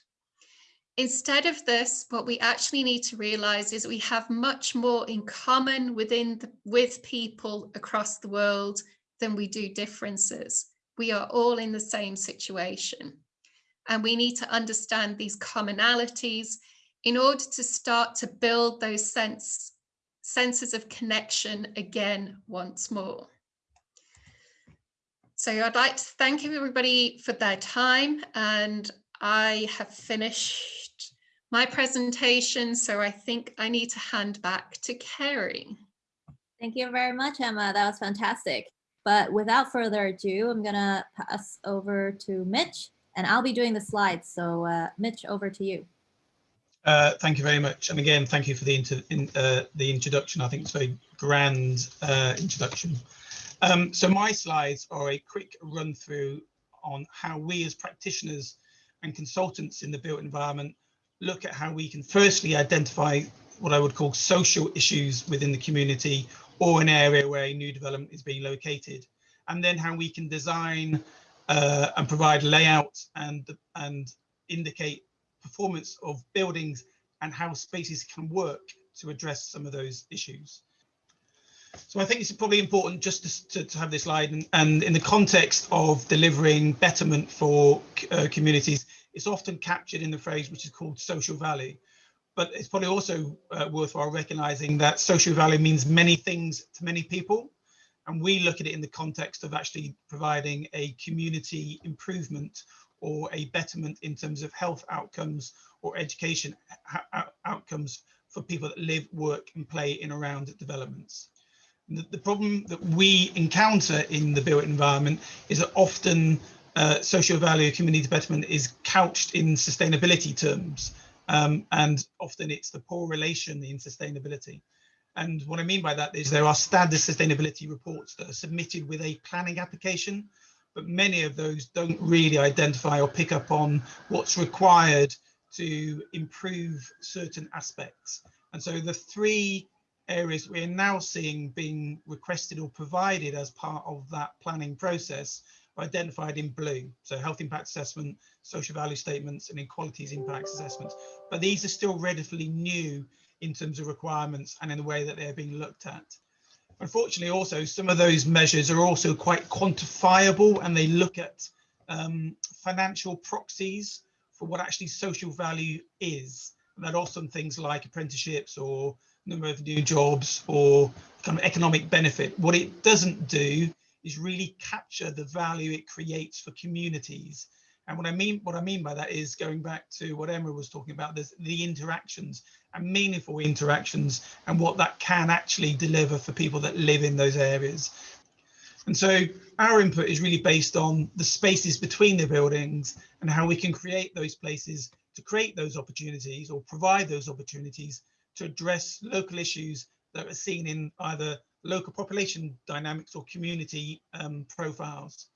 Instead of this, what we actually need to realize is we have much more in common within the, with people across the world than we do differences we are all in the same situation. And we need to understand these commonalities in order to start to build those sense, senses of connection again once more. So I'd like to thank everybody for their time and I have finished my presentation. So I think I need to hand back to Kerry. Thank you very much, Emma. That was fantastic. But without further ado, I'm gonna pass over to Mitch and I'll be doing the slides. So uh, Mitch, over to you. Uh, thank you very much. And again, thank you for the, inter in, uh, the introduction. I think it's a very grand uh, introduction. Um, so my slides are a quick run through on how we as practitioners and consultants in the built environment look at how we can firstly identify what I would call social issues within the community or an area where a new development is being located, and then how we can design uh, and provide layout and, and indicate performance of buildings and how spaces can work to address some of those issues. So I think it's probably important just to, to, have this slide and, and, in the context of delivering betterment for uh, communities, it's often captured in the phrase which is called social value but it's probably also uh, worthwhile recognizing that social value means many things to many people. And we look at it in the context of actually providing a community improvement or a betterment in terms of health outcomes or education outcomes for people that live, work and play in around developments. The, problem that we encounter in the built environment is that often uh, social value community betterment is couched in sustainability terms. Um, and often it's the poor relation in sustainability. And what I mean by that is there are standard sustainability reports that are submitted with a planning application, but many of those don't really identify or pick up on what's required to improve certain aspects. And so the three areas we're now seeing being requested or provided as part of that planning process are identified in blue. So health impact assessment, social value statements and inequalities impact assessments. But these are still relatively new in terms of requirements and in the way that they're being looked at. Unfortunately, also, some of those measures are also quite quantifiable and they look at um, financial proxies for what actually social value is. And that often things like apprenticeships or number of new jobs or kind of economic benefit. What it doesn't do is really capture the value it creates for communities. And what I mean, what I mean by that is going back to what Emma was talking about, the interactions and meaningful interactions and what that can actually deliver for people that live in those areas. And so our input is really based on the spaces between the buildings and how we can create those places to create those opportunities or provide those opportunities to address local issues that are seen in either local population dynamics or community um, profiles.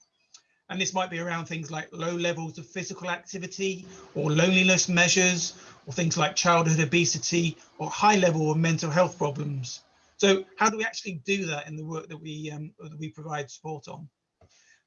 And this might be around things like low levels of physical activity or loneliness measures, or things like childhood obesity or high level of mental health problems. So how do we actually do that in the work that we, um, that we provide support on?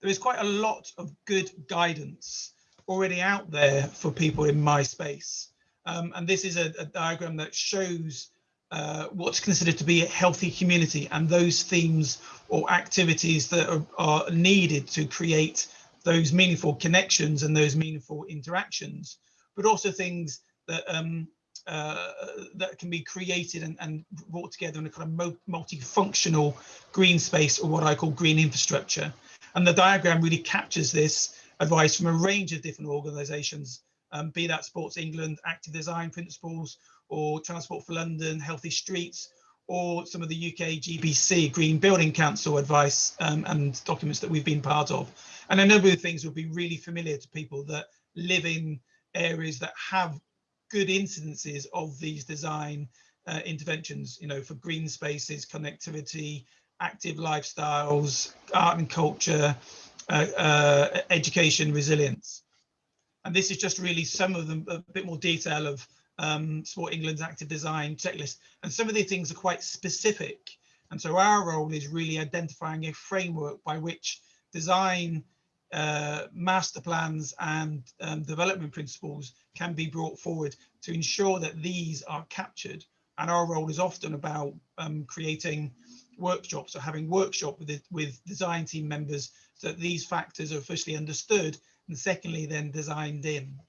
There is quite a lot of good guidance already out there for people in my space. Um, and this is a, a diagram that shows uh, what's considered to be a healthy community and those themes or activities that are, are needed to create those meaningful connections and those meaningful interactions, but also things that um, uh, that can be created and, and, brought together in a kind of multifunctional green space or what I call green infrastructure. And the diagram really captures this advice from a range of different organisations, um, be that Sports England, Active Design Principles, or Transport for London, Healthy Streets, or some of the UK GBC, Green Building Council advice um, and documents that we've been part of. And a number of things will be really familiar to people that live in areas that have good incidences of these design uh, interventions, you know, for green spaces, connectivity, active lifestyles, art and culture, uh, uh, education, resilience. And this is just really some of them, a bit more detail of um, Sport England's active design checklist. And some of the things are quite specific. And so our role is really identifying a framework by which design uh, master plans and um, development principles can be brought forward to ensure that these are captured. And our role is often about um, creating workshops or having workshop with, it, with design team members so that these factors are officially understood and secondly then designed in.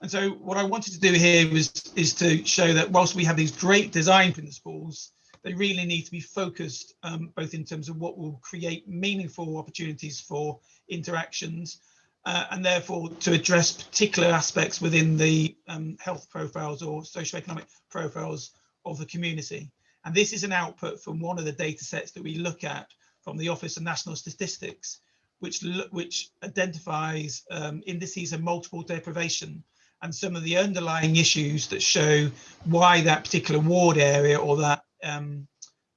And so what I wanted to do here was is to show that whilst we have these great design principles, they really need to be focused um, both in terms of what will create meaningful opportunities for interactions uh, and therefore to address particular aspects within the um, health profiles or socioeconomic profiles of the community. And this is an output from one of the data sets that we look at from the Office of National Statistics, which, which identifies um, indices of multiple deprivation and some of the underlying issues that show why that particular ward area or that um,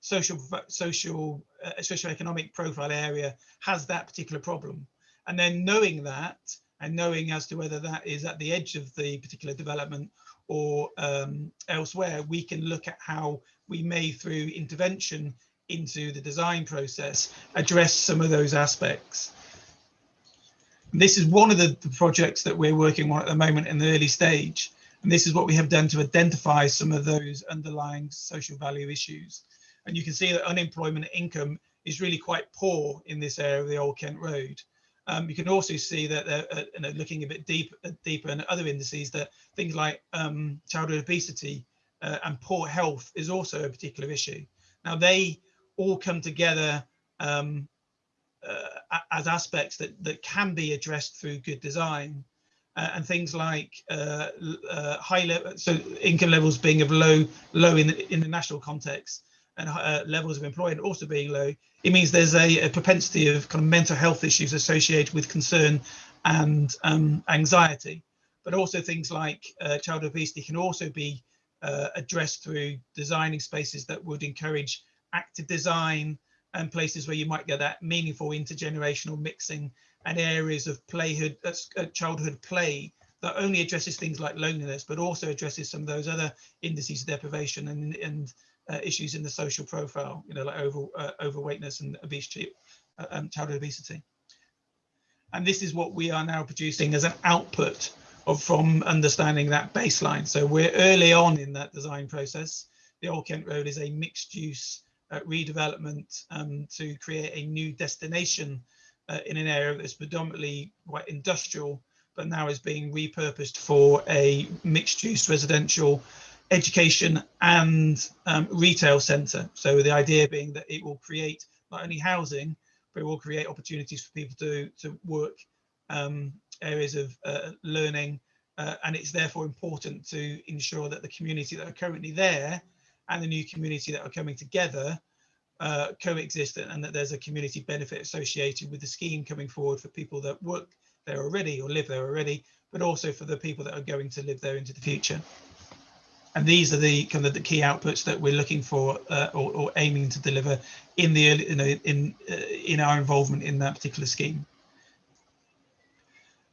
social social uh, socioeconomic profile area has that particular problem. And then knowing that and knowing as to whether that is at the edge of the particular development or um, elsewhere we can look at how we may through intervention into the design process address some of those aspects and this is one of the, the projects that we're working on at the moment in the early stage and this is what we have done to identify some of those underlying social value issues and you can see that unemployment income is really quite poor in this area of the Old Kent Road. Um, you can also see that they're uh, you know, looking a bit deep, uh, deeper in other indices that things like um, childhood obesity uh, and poor health is also a particular issue. Now they all come together um, uh, as aspects that, that can be addressed through good design uh, and things like uh, high level, so income levels being of low, low in the, in the national context, and uh, levels of employment also being low, it means there's a, a, propensity of kind of mental health issues associated with concern and um, anxiety. But also things like uh, child obesity can also be uh, addressed through designing spaces that would encourage active design and places where you might get that meaningful intergenerational mixing and areas of playhood, uh, childhood play that only addresses things like loneliness, but also addresses some of those other indices of deprivation and, and uh, issues in the social profile, you know, like over, uh, overweightness and obesity, uh, um, childhood obesity. And this is what we are now producing as an output of from understanding that baseline. So we're early on in that design process. The Old Kent Road is a mixed use uh, redevelopment um, to create a new destination uh, in an area that's predominantly quite industrial, but now is being repurposed for a mixed use residential education and um, retail centre. So the idea being that it will create not only housing, but it will create opportunities for people to, to work, um, areas of uh, learning, uh, and it's therefore important to ensure that the community that are currently there and the new community that are coming together uh, coexist and that there's a community benefit associated with the scheme coming forward for people that work there already or live there already, but also for the people that are going to live there into the future and these are the kind of the key outputs that we're looking for uh, or, or, aiming to deliver in the you know, in uh, in our involvement in that particular scheme.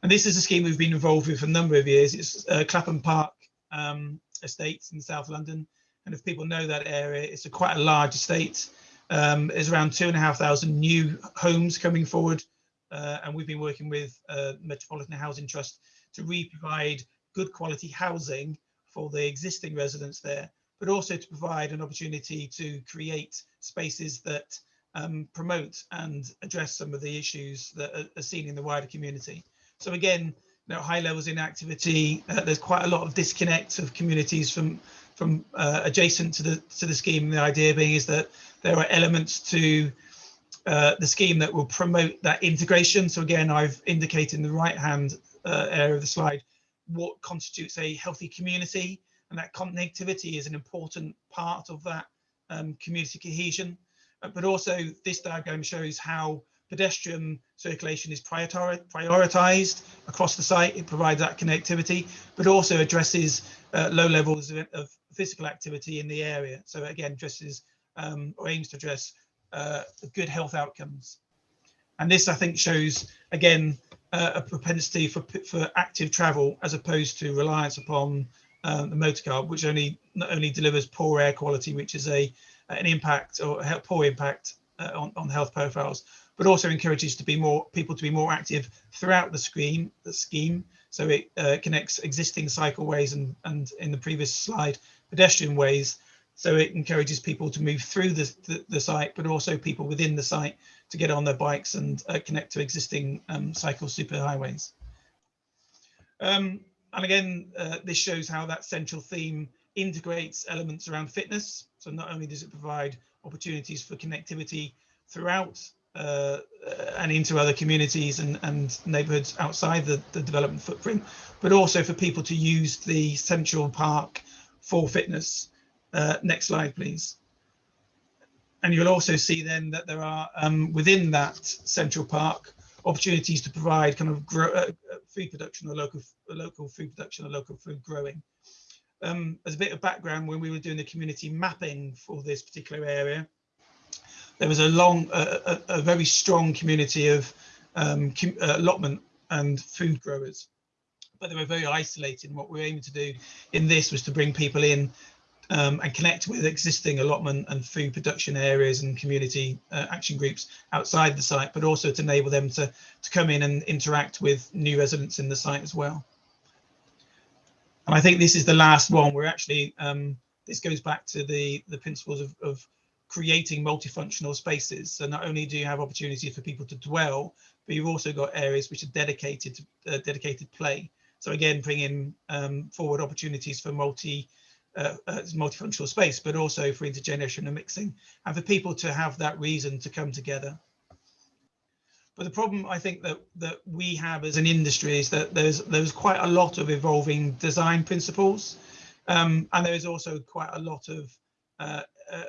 And this is a scheme we've been involved with for a number of years. It's uh, Clapham Park um, Estates in South London, and if people know that area, it's a quite a large estate. Um, there's around two and a half thousand new homes coming forward, uh, and we've been working with uh, Metropolitan Housing Trust to re-provide good quality housing for the existing residents there, but also to provide an opportunity to create spaces that um, promote and address some of the issues that are, seen in the wider community. So again, you know, high levels in activity, uh, there's quite a lot of disconnect of communities from from uh, adjacent to the to the scheme. The idea being is that there are elements to uh, the scheme that will promote that integration. So again, I've indicated in the right hand uh, area of the slide what constitutes a healthy community and that connectivity is an important part of that um, community cohesion. Uh, but also this diagram shows how pedestrian circulation is prioritized across the site. It provides that connectivity, but also addresses uh, low levels of, of, physical activity in the area. So again, addresses um, or aims to address uh, good health outcomes. And this, I think, shows again uh, a propensity for for active travel as opposed to reliance upon um, the motor car, which only not only delivers poor air quality, which is a an impact or a poor impact uh, on on health profiles, but also encourages to be more people to be more active throughout the scheme. The scheme, so it uh, connects existing cycleways and and in the previous slide pedestrian ways so it encourages people to move through the, the, the, site, but also people within the site to get on their bikes and uh, connect to existing um, cycle superhighways. Um, and again, uh, this shows how that central theme integrates elements around fitness. So not only does it provide opportunities for connectivity throughout uh, and into other communities and, and neighborhoods outside the, the development footprint, but also for people to use the central park for fitness uh, next slide, please. And you'll also see then that there are um, within that central park opportunities to provide kind of grow, uh, food production or local local food production or local food growing. Um, as a bit of background, when we were doing the community mapping for this particular area, there was a long, uh, a, a, very strong community of um, uh, allotment and food growers, but they were very isolated. And what we were aiming to do in this was to bring people in um, and connect with existing allotment and food production areas and community uh, action groups outside the site, but also to enable them to, to come in and interact with new residents in the site as well. And I think this is the last one where actually um, this goes back to the, the principles of, of creating multifunctional spaces. So not only do you have opportunities for people to dwell, but you've also got areas which are dedicated to uh, dedicated play. So again, bringing um, forward opportunities for multi uh, uh, multifunctional space, but also for intergenerational mixing and for people to have that reason to come together. But the problem I think that that we have as an industry is that there's there's quite a lot of evolving design principles, um, and there is also quite a lot of uh, uh,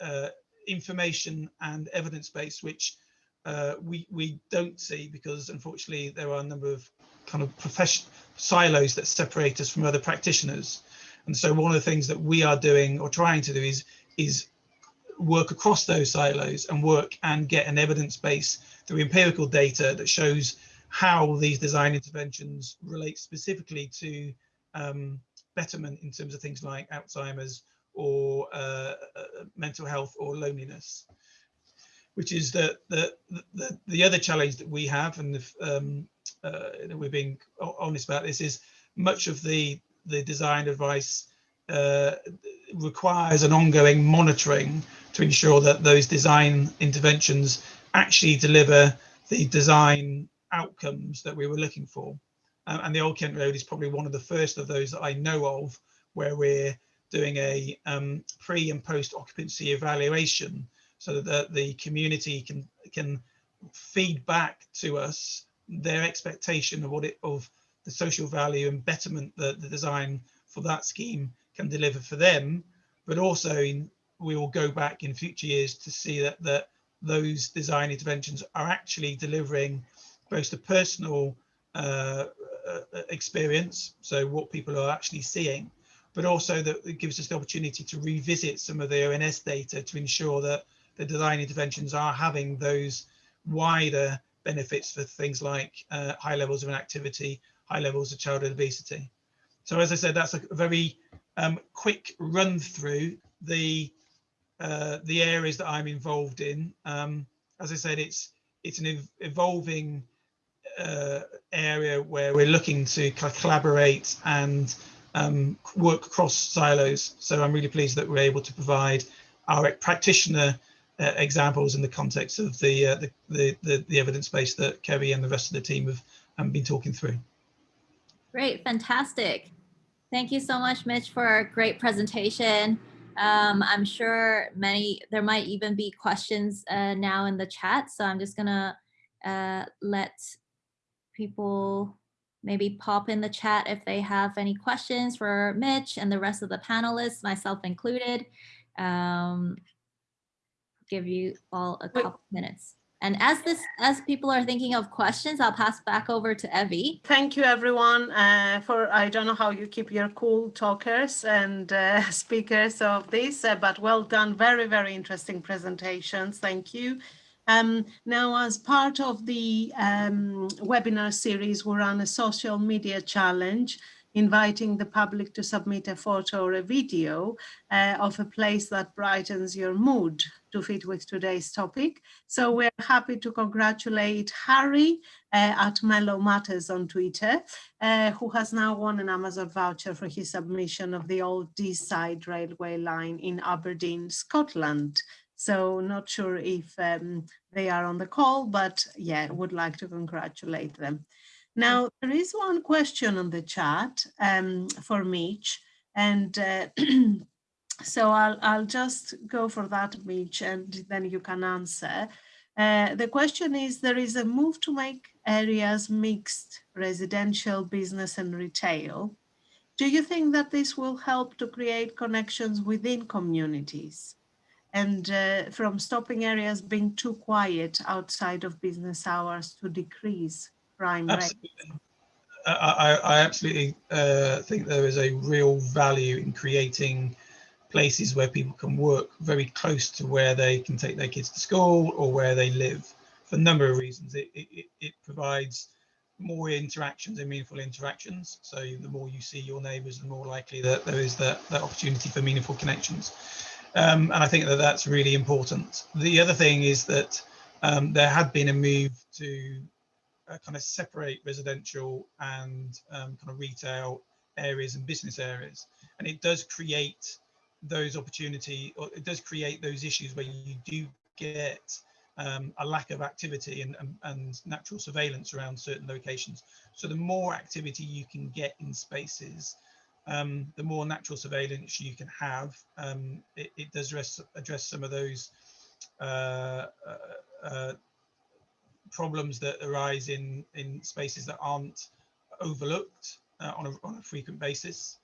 uh information and evidence base which uh, we we don't see because unfortunately there are a number of kind of profession silos that separate us from other practitioners. And so one of the things that we are doing or trying to do is is work across those silos and work and get an evidence base through empirical data that shows how these design interventions relate specifically to um, betterment in terms of things like Alzheimer's or uh, uh, mental health or loneliness, which is the, the, the, the other challenge that we have and if, um, uh, we're being honest about this is much of the the design advice uh, requires an ongoing monitoring to ensure that those design interventions actually deliver the design outcomes that we were looking for. Um, and the Old Kent Road is probably one of the first of those that I know of where we're doing a um, pre and post occupancy evaluation so that the community can can feed back to us their expectation of what it of the social value and betterment that the design for that scheme can deliver for them, but also in, we will go back in future years to see that, that those design interventions are actually delivering both the personal uh, uh, experience, so what people are actually seeing, but also that it gives us the opportunity to revisit some of the ONS data to ensure that the design interventions are having those wider benefits for things like uh, high levels of inactivity high levels of childhood obesity. So as I said, that's a very um, quick run through the uh, the areas that I'm involved in. Um, as I said, it's it's an ev evolving uh, area where we're looking to collaborate and um, work across silos. So I'm really pleased that we're able to provide our practitioner uh, examples in the context of the, uh, the, the, the, the evidence base that Kerry and the rest of the team have um, been talking through. Great, fantastic. Thank you so much, Mitch, for a great presentation. Um, I'm sure many, there might even be questions uh, now in the chat. So I'm just gonna uh, let people maybe pop in the chat if they have any questions for Mitch and the rest of the panelists, myself included. Um, give you all a Wait. couple minutes. And as this, as people are thinking of questions, I'll pass back over to Evie. Thank you, everyone, uh, for, I don't know how you keep your cool talkers and uh, speakers of this, uh, but well done. Very, very interesting presentations. Thank you. Um, now, as part of the um, webinar series, we run a social media challenge inviting the public to submit a photo or a video uh, of a place that brightens your mood to fit with today's topic. So we're happy to congratulate Harry uh, at Mellow Matters on Twitter, uh, who has now won an Amazon voucher for his submission of the old Deeside railway line in Aberdeen, Scotland. So not sure if um, they are on the call, but yeah, would like to congratulate them. Now, there is one question on the chat um, for Mitch, and uh, so I'll, I'll just go for that, Mitch, and then you can answer. Uh, the question is, there is a move to make areas mixed residential, business and retail. Do you think that this will help to create connections within communities? And uh, from stopping areas being too quiet outside of business hours to decrease crime rate? I, I, I absolutely uh, think there is a real value in creating places where people can work very close to where they can take their kids to school or where they live for a number of reasons. It, it, it provides more interactions and meaningful interactions. So the more you see your neighbours, the more likely that there is that, that opportunity for meaningful connections. Um, and I think that that's really important. The other thing is that um, there had been a move to uh, kind of separate residential and um, kind of retail areas and business areas. And it does create those opportunity, or it does create those issues where you do get um, a lack of activity and, and, and, natural surveillance around certain locations. So the more activity you can get in spaces, um, the more natural surveillance you can have. Um, it, it, does address, address some of those uh, uh, uh, problems that arise in in spaces that aren't overlooked uh, on, a, on a frequent basis.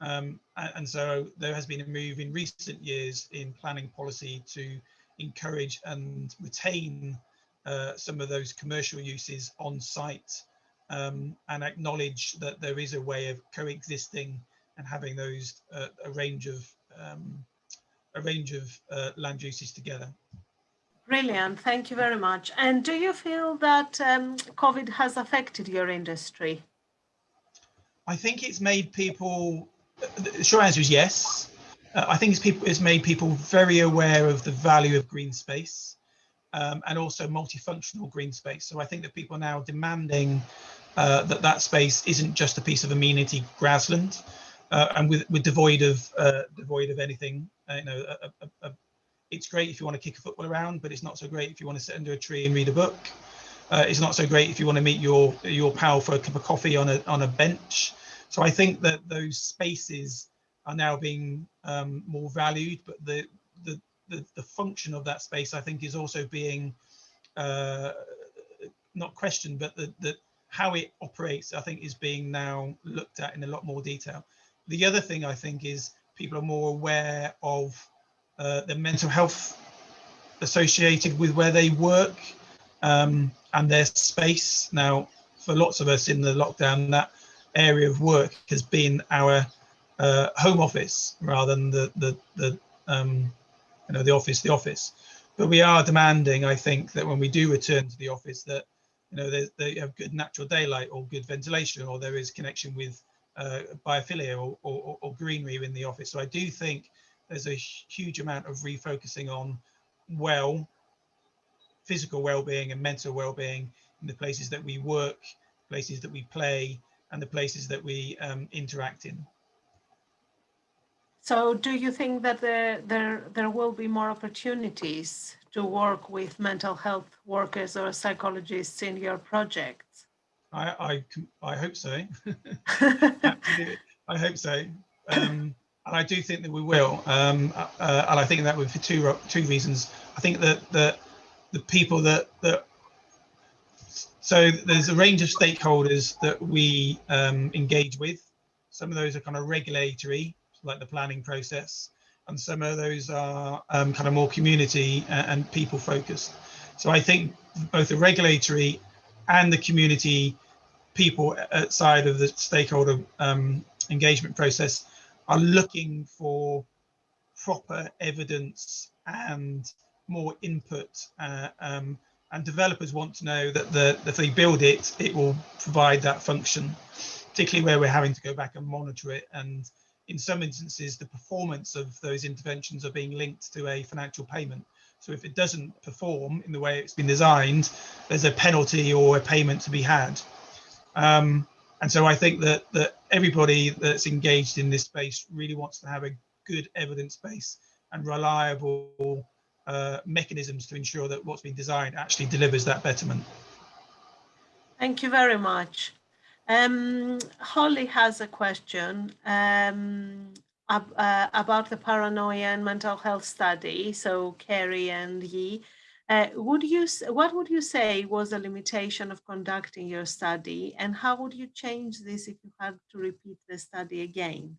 Um, and, so there has been a move in recent years in planning policy to encourage and retain uh, some of those commercial uses on site um, and acknowledge that there is a way of coexisting and having those uh, a range of um, a range of uh, land uses together. Brilliant, thank you very much. And do you feel that um, COVID has affected your industry? I think it's made people, the short answer is yes. Uh, I think it's, people, it's made people very aware of the value of green space um, and also multifunctional green space. So I think that people are now demanding uh, that that space isn't just a piece of amenity grassland uh, and with, with devoid of uh, devoid of anything, uh, you know, a, a, a it's great if you want to kick a football around, but it's not so great if you want to sit under a tree and read a book. Uh, it's not so great if you want to meet your your pal for a cup of coffee on a on a bench. So I think that those spaces are now being um, more valued, but the, the the the function of that space I think is also being uh, not questioned, but the, the how it operates I think is being now looked at in a lot more detail. The other thing I think is people are more aware of uh, the mental health associated with where they work um, and their space. Now, for lots of us in the lockdown, that area of work has been our uh, home office rather than the the the um, you know the office the office. But we are demanding, I think, that when we do return to the office, that you know they, have good natural daylight or good ventilation, or there is connection with uh, biophilia or, or, or greenery in the office. So I do think there's a huge amount of refocusing on well, physical well-being and mental well-being in the places that we work, places that we play, and the places that we um, interact in. So do you think that there, there, there will be more opportunities to work with mental health workers or psychologists in your projects? I, I, I hope so. I hope so. Um, and I do think that we will. Um, uh, and I think that would for two two reasons. I think that the the people that that so there's a range of stakeholders that we um, engage with. Some of those are kind of regulatory, like the planning process, and some of those are um, kind of more community and, and people focused. So I think both the regulatory and the community people outside of the stakeholder um, engagement process are looking for proper evidence and more input uh, um, and developers want to know that the if they build it it will provide that function particularly where we're having to go back and monitor it. And in some instances the performance of those interventions are being linked to a financial payment. So if it doesn't perform in the way it's been designed there's a penalty or a payment to be had. Um, and so I think that that everybody that's engaged in this space really wants to have a good evidence base and reliable uh, mechanisms to ensure that what's been designed actually delivers that betterment. Thank you very much. Um, Holly has a question um, ab uh, about the paranoia and mental health study. So Kerry and Yi, uh, would you what would you say was the limitation of conducting your study, and how would you change this if you had to repeat the study again?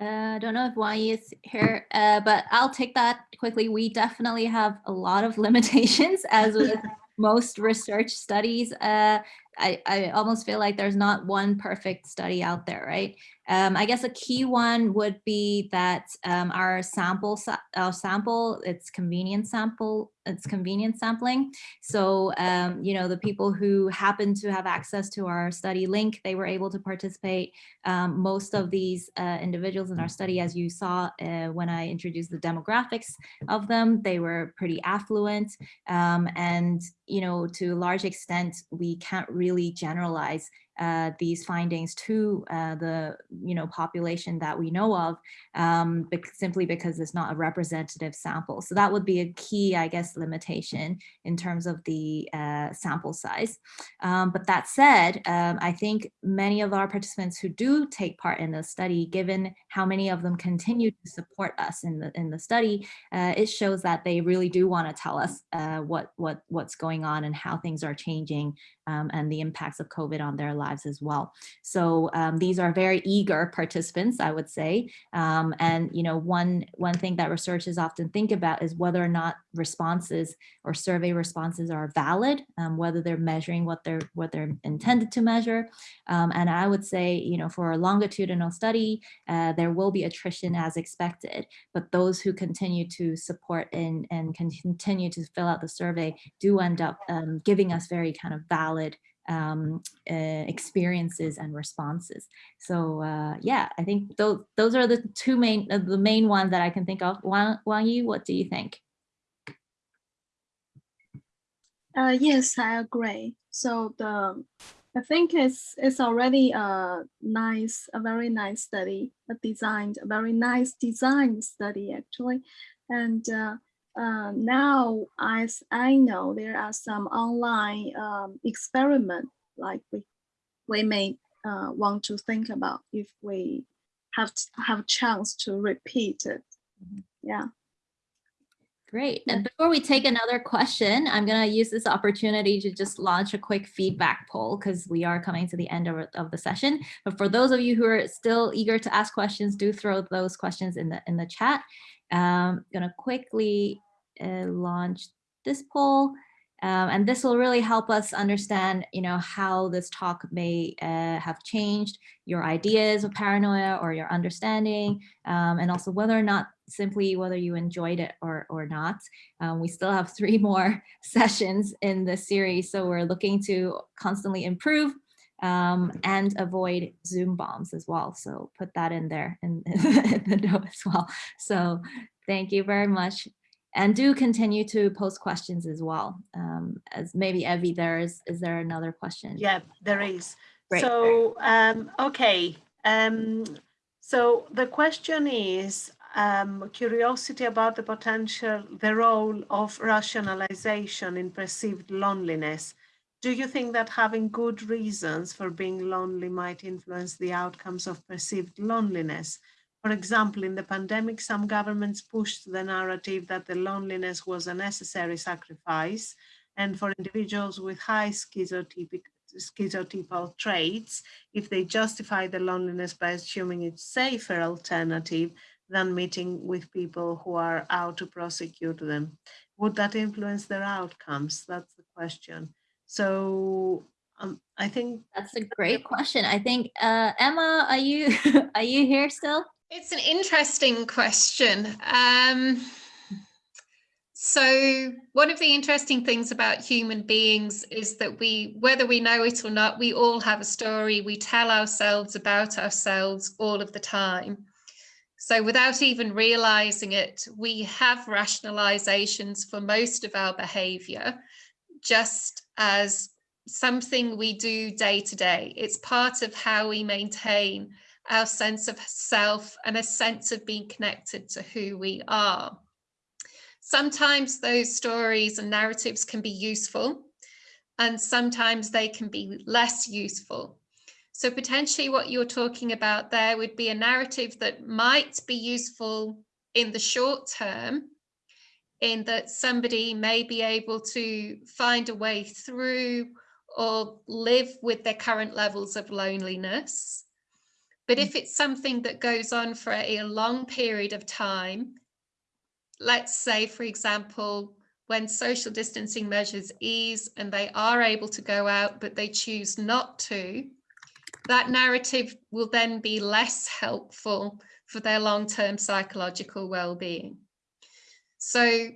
Uh, I don't know if Wai is here, uh, but I'll take that quickly. We definitely have a lot of limitations as with most research studies. Uh, I, I almost feel like there's not one perfect study out there, right? Um, I guess a key one would be that um, our sample, our sample, it's convenient sample, it's convenient sampling. So, um, you know, the people who happen to have access to our study link, they were able to participate. Um, most of these uh, individuals in our study, as you saw uh, when I introduced the demographics of them, they were pretty affluent. Um, and, you know, to a large extent, we can't really generalize uh, these findings to uh, the you know population that we know of um, simply because it's not a representative sample. So that would be a key, I guess, limitation in terms of the uh, sample size. Um, but that said, um, I think many of our participants who do take part in the study, given how many of them continue to support us in the in the study, uh, it shows that they really do want to tell us uh, what what what's going on and how things are changing um, and the impacts of COVID on their lives as well. So um, these are very eager participants, I would say. Um, and, you know, one, one thing that researchers often think about is whether or not responses or survey responses are valid, um, whether they're measuring what they're, what they're intended to measure. Um, and I would say, you know, for a longitudinal study, uh, there will be attrition as expected, but those who continue to support and, and continue to fill out the survey do end up um, giving us very kind of valid um, uh, experiences and responses. So uh, yeah, I think those those are the two main uh, the main ones that I can think of. Wang, Wang Yi, what do you think? Uh, yes, I agree. So the I think it's it's already a nice, a very nice study, a designed, a very nice design study actually, and uh, now, as I know, there are some online um, experiment like we we may uh, want to think about if we have have a chance to repeat it. Mm-hmm. Yeah. Great. And before we take another question, I'm going to use this opportunity to just launch a quick feedback poll because we are coming to the end of, of the session. But for those of you who are still eager to ask questions, do throw those questions in the in the chat. Um, going to quickly launch this poll. Um, and this will really help us understand, you know, how this talk may uh, have changed your ideas of paranoia or your understanding, um, and also whether or not simply whether you enjoyed it or, or not. Um, we still have three more sessions in this series, so we're looking to constantly improve um, and avoid Zoom bombs as well. So put that in there in, in the note as well. So thank you very much and do continue to post questions as well. Um, as maybe Evie, there is, is there another question? Yeah, there is. Great. So, um, okay. Um, So the question is um, curiosity about the potential, the role of rationalization in perceived loneliness. Do you think that having good reasons for being lonely might influence the outcomes of perceived loneliness? For example, in the pandemic, some governments pushed the narrative that the loneliness was a necessary sacrifice. And for individuals with high schizotypic, schizotypal traits, if they justify the loneliness by assuming it's safer alternative than meeting with people who are out to prosecute them. Would that influence their outcomes? That's the question. So um, I think That's a great question. I think, uh, Emma, are you, are you here still? It's an interesting question. Um, so one of the interesting things about human beings is that we, whether we know it or not, we all have a story. We tell ourselves about ourselves all of the time. So without even realizing it, we have rationalizations for most of our behavior, just as something we do day to day. It's part of how we maintain our sense of self and a sense of being connected to who we are. Sometimes those stories and narratives can be useful and sometimes they can be less useful. So potentially what you're talking about there would be a narrative that might be useful in the short term, in that somebody may be able to find a way through or live with their current levels of loneliness. But mm. if it's something that goes on for a long period of time, let's say, for example, when social distancing measures ease and they are able to go out, but they choose not to, that narrative will then be less helpful for their long-term psychological well-being. So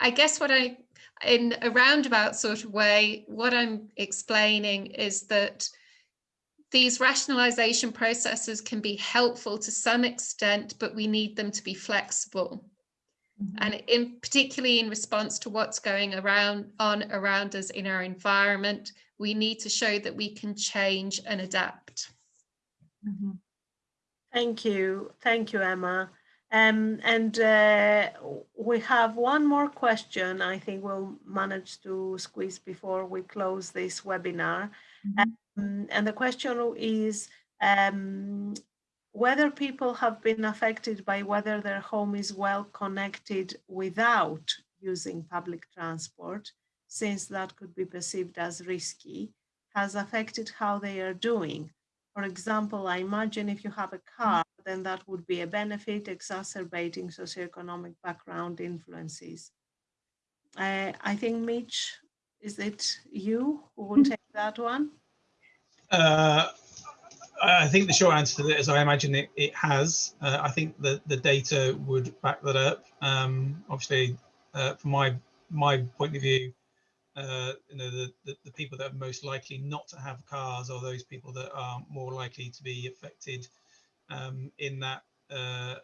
I guess what I, in a roundabout sort of way, what I'm explaining is that these rationalization processes can be helpful to some extent, but we need them to be flexible. Mm -hmm. And in particularly in response to what's going around on around us in our environment, we need to show that we can change and adapt. Mm -hmm. Thank you. Thank you, Emma. Um, and uh, we have one more question I think we'll manage to squeeze before we close this webinar. Mm -hmm. Um, and the question is, um, whether people have been affected by whether their home is well connected without using public transport, since that could be perceived as risky, has affected how they are doing. For example, I imagine if you have a car, then that would be a benefit exacerbating socioeconomic background influences. Uh, I think Mitch, is it you who will take that one? Uh, I think the short answer to that is I imagine it, it has. Uh, I think that the data would back that up. Um, obviously, uh, from my my point of view, uh, you know, the, the, the, people that are most likely not to have cars are those people that are more likely to be affected um, in that uh,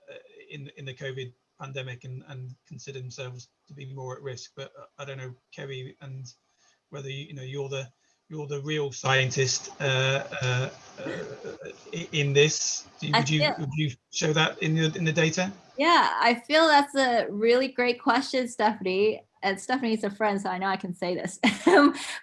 in in the COVID pandemic and, and consider themselves to be more at risk. But I don't know, Kerry, and whether you know you're the you're the real scientist uh, uh, uh in this. Would you feel, would you show that in the in the data? Yeah, I feel that's a really great question, Stephanie. And Stephanie's a friend, so I know I can say this.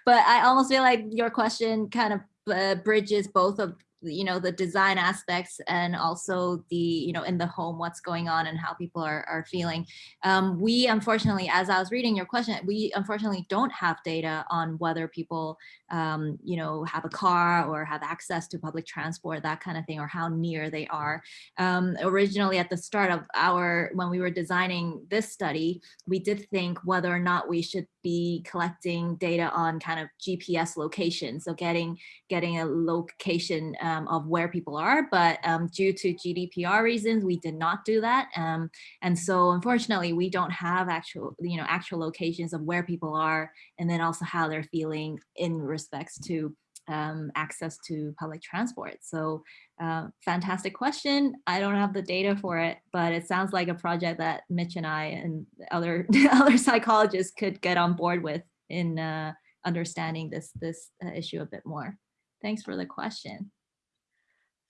but I almost feel like your question kind of uh, bridges both of you know the design aspects and also the you know in the home what's going on and how people are, are feeling. Um, we unfortunately as i was reading your question we unfortunately don't have data on whether people um, you know have a car or have access to public transport that kind of thing or how near they are. Um, originally at the start of our when we were designing this study we did think whether or not we should be collecting data on kind of gps location so getting getting a location um, of where people are, but um, due to GDPR reasons, we did not do that. Um, and so unfortunately, we don't have actual, you know, actual locations of where people are and then also how they're feeling in respects to um, access to public transport. So uh, fantastic question. I don't have the data for it, but it sounds like a project that Mitch and I and other other psychologists could get on board with in uh, understanding this this uh, issue a bit more. Thanks for the question.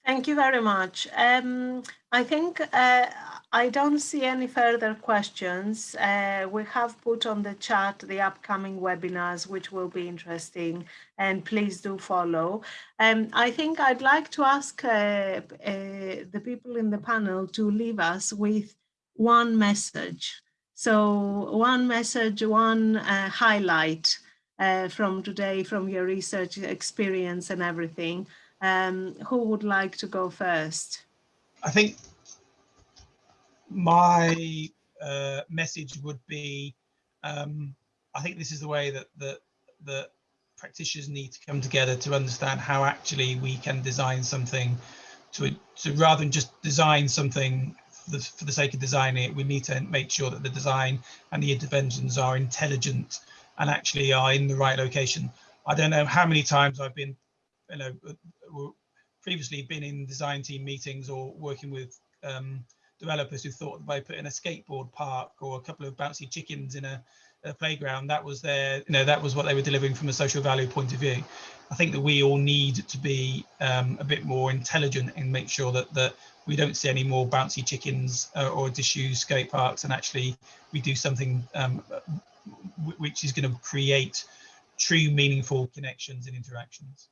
Thank you very much. Um, I think uh, I don't see any further questions. Uh, we have put on the chat the upcoming webinars, which will be interesting, and please do follow. Um, I think I'd like to ask uh, uh, the people in the panel to leave us with one message. So one message, one uh, highlight uh, from today, from your research experience and everything. Um, who would like to go first? I think my uh, message would be, um, I think this is the way that that practitioners need to come together to understand how actually we can design something to to rather than just design something for the, for the sake of designing it, we need to make sure that the design and the interventions are intelligent and actually are in the right location. I don't know how many times I've been, you know, previously been in design team meetings or working with um, developers who thought that by putting a skateboard park or a couple of bouncy chickens in a, a, playground, that was their, you know, that was what they were delivering from a social value point of view. I think that we all need to be um, a bit more intelligent and make sure that that we don't see any more bouncy chickens uh, or disused skate parks, and actually we do something um, which is going to create true meaningful connections and interactions.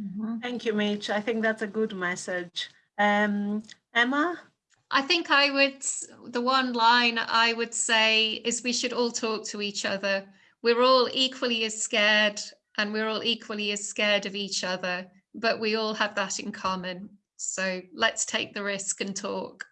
Mm -hmm. Thank you, Mitch. I think that's a good message. Um, Emma? I think I would, the one line I would say is we should all talk to each other. We're all equally as scared and we're all equally as scared of each other, but we all have that in common. So let's take the risk and talk.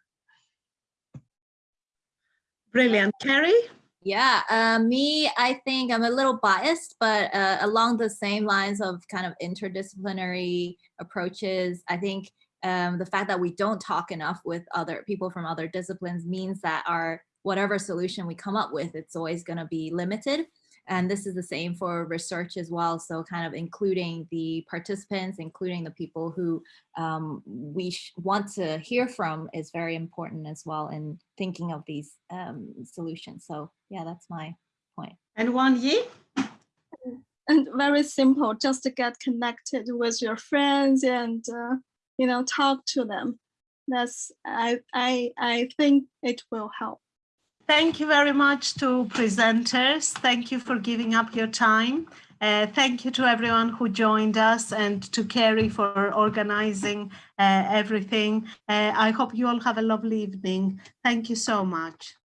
Brilliant. Kerry? Yeah, uh, me, I think I'm a little biased, but uh, along the same lines of kind of interdisciplinary approaches, I think um, the fact that we don't talk enough with other people from other disciplines means that our whatever solution we come up with, it's always going to be limited. And this is the same for research as well. So kind of including the participants, including the people who um, we want to hear from is very important as well in thinking of these um, solutions. So yeah, that's my point. And Wan Yi? And very simple, just to get connected with your friends and uh, you know, talk to them. That's, I, I, I think it will help. Thank you very much to presenters. Thank you for giving up your time. Uh, thank you to everyone who joined us and to Kerry for organizing uh, everything. Uh, I hope you all have a lovely evening. Thank you so much.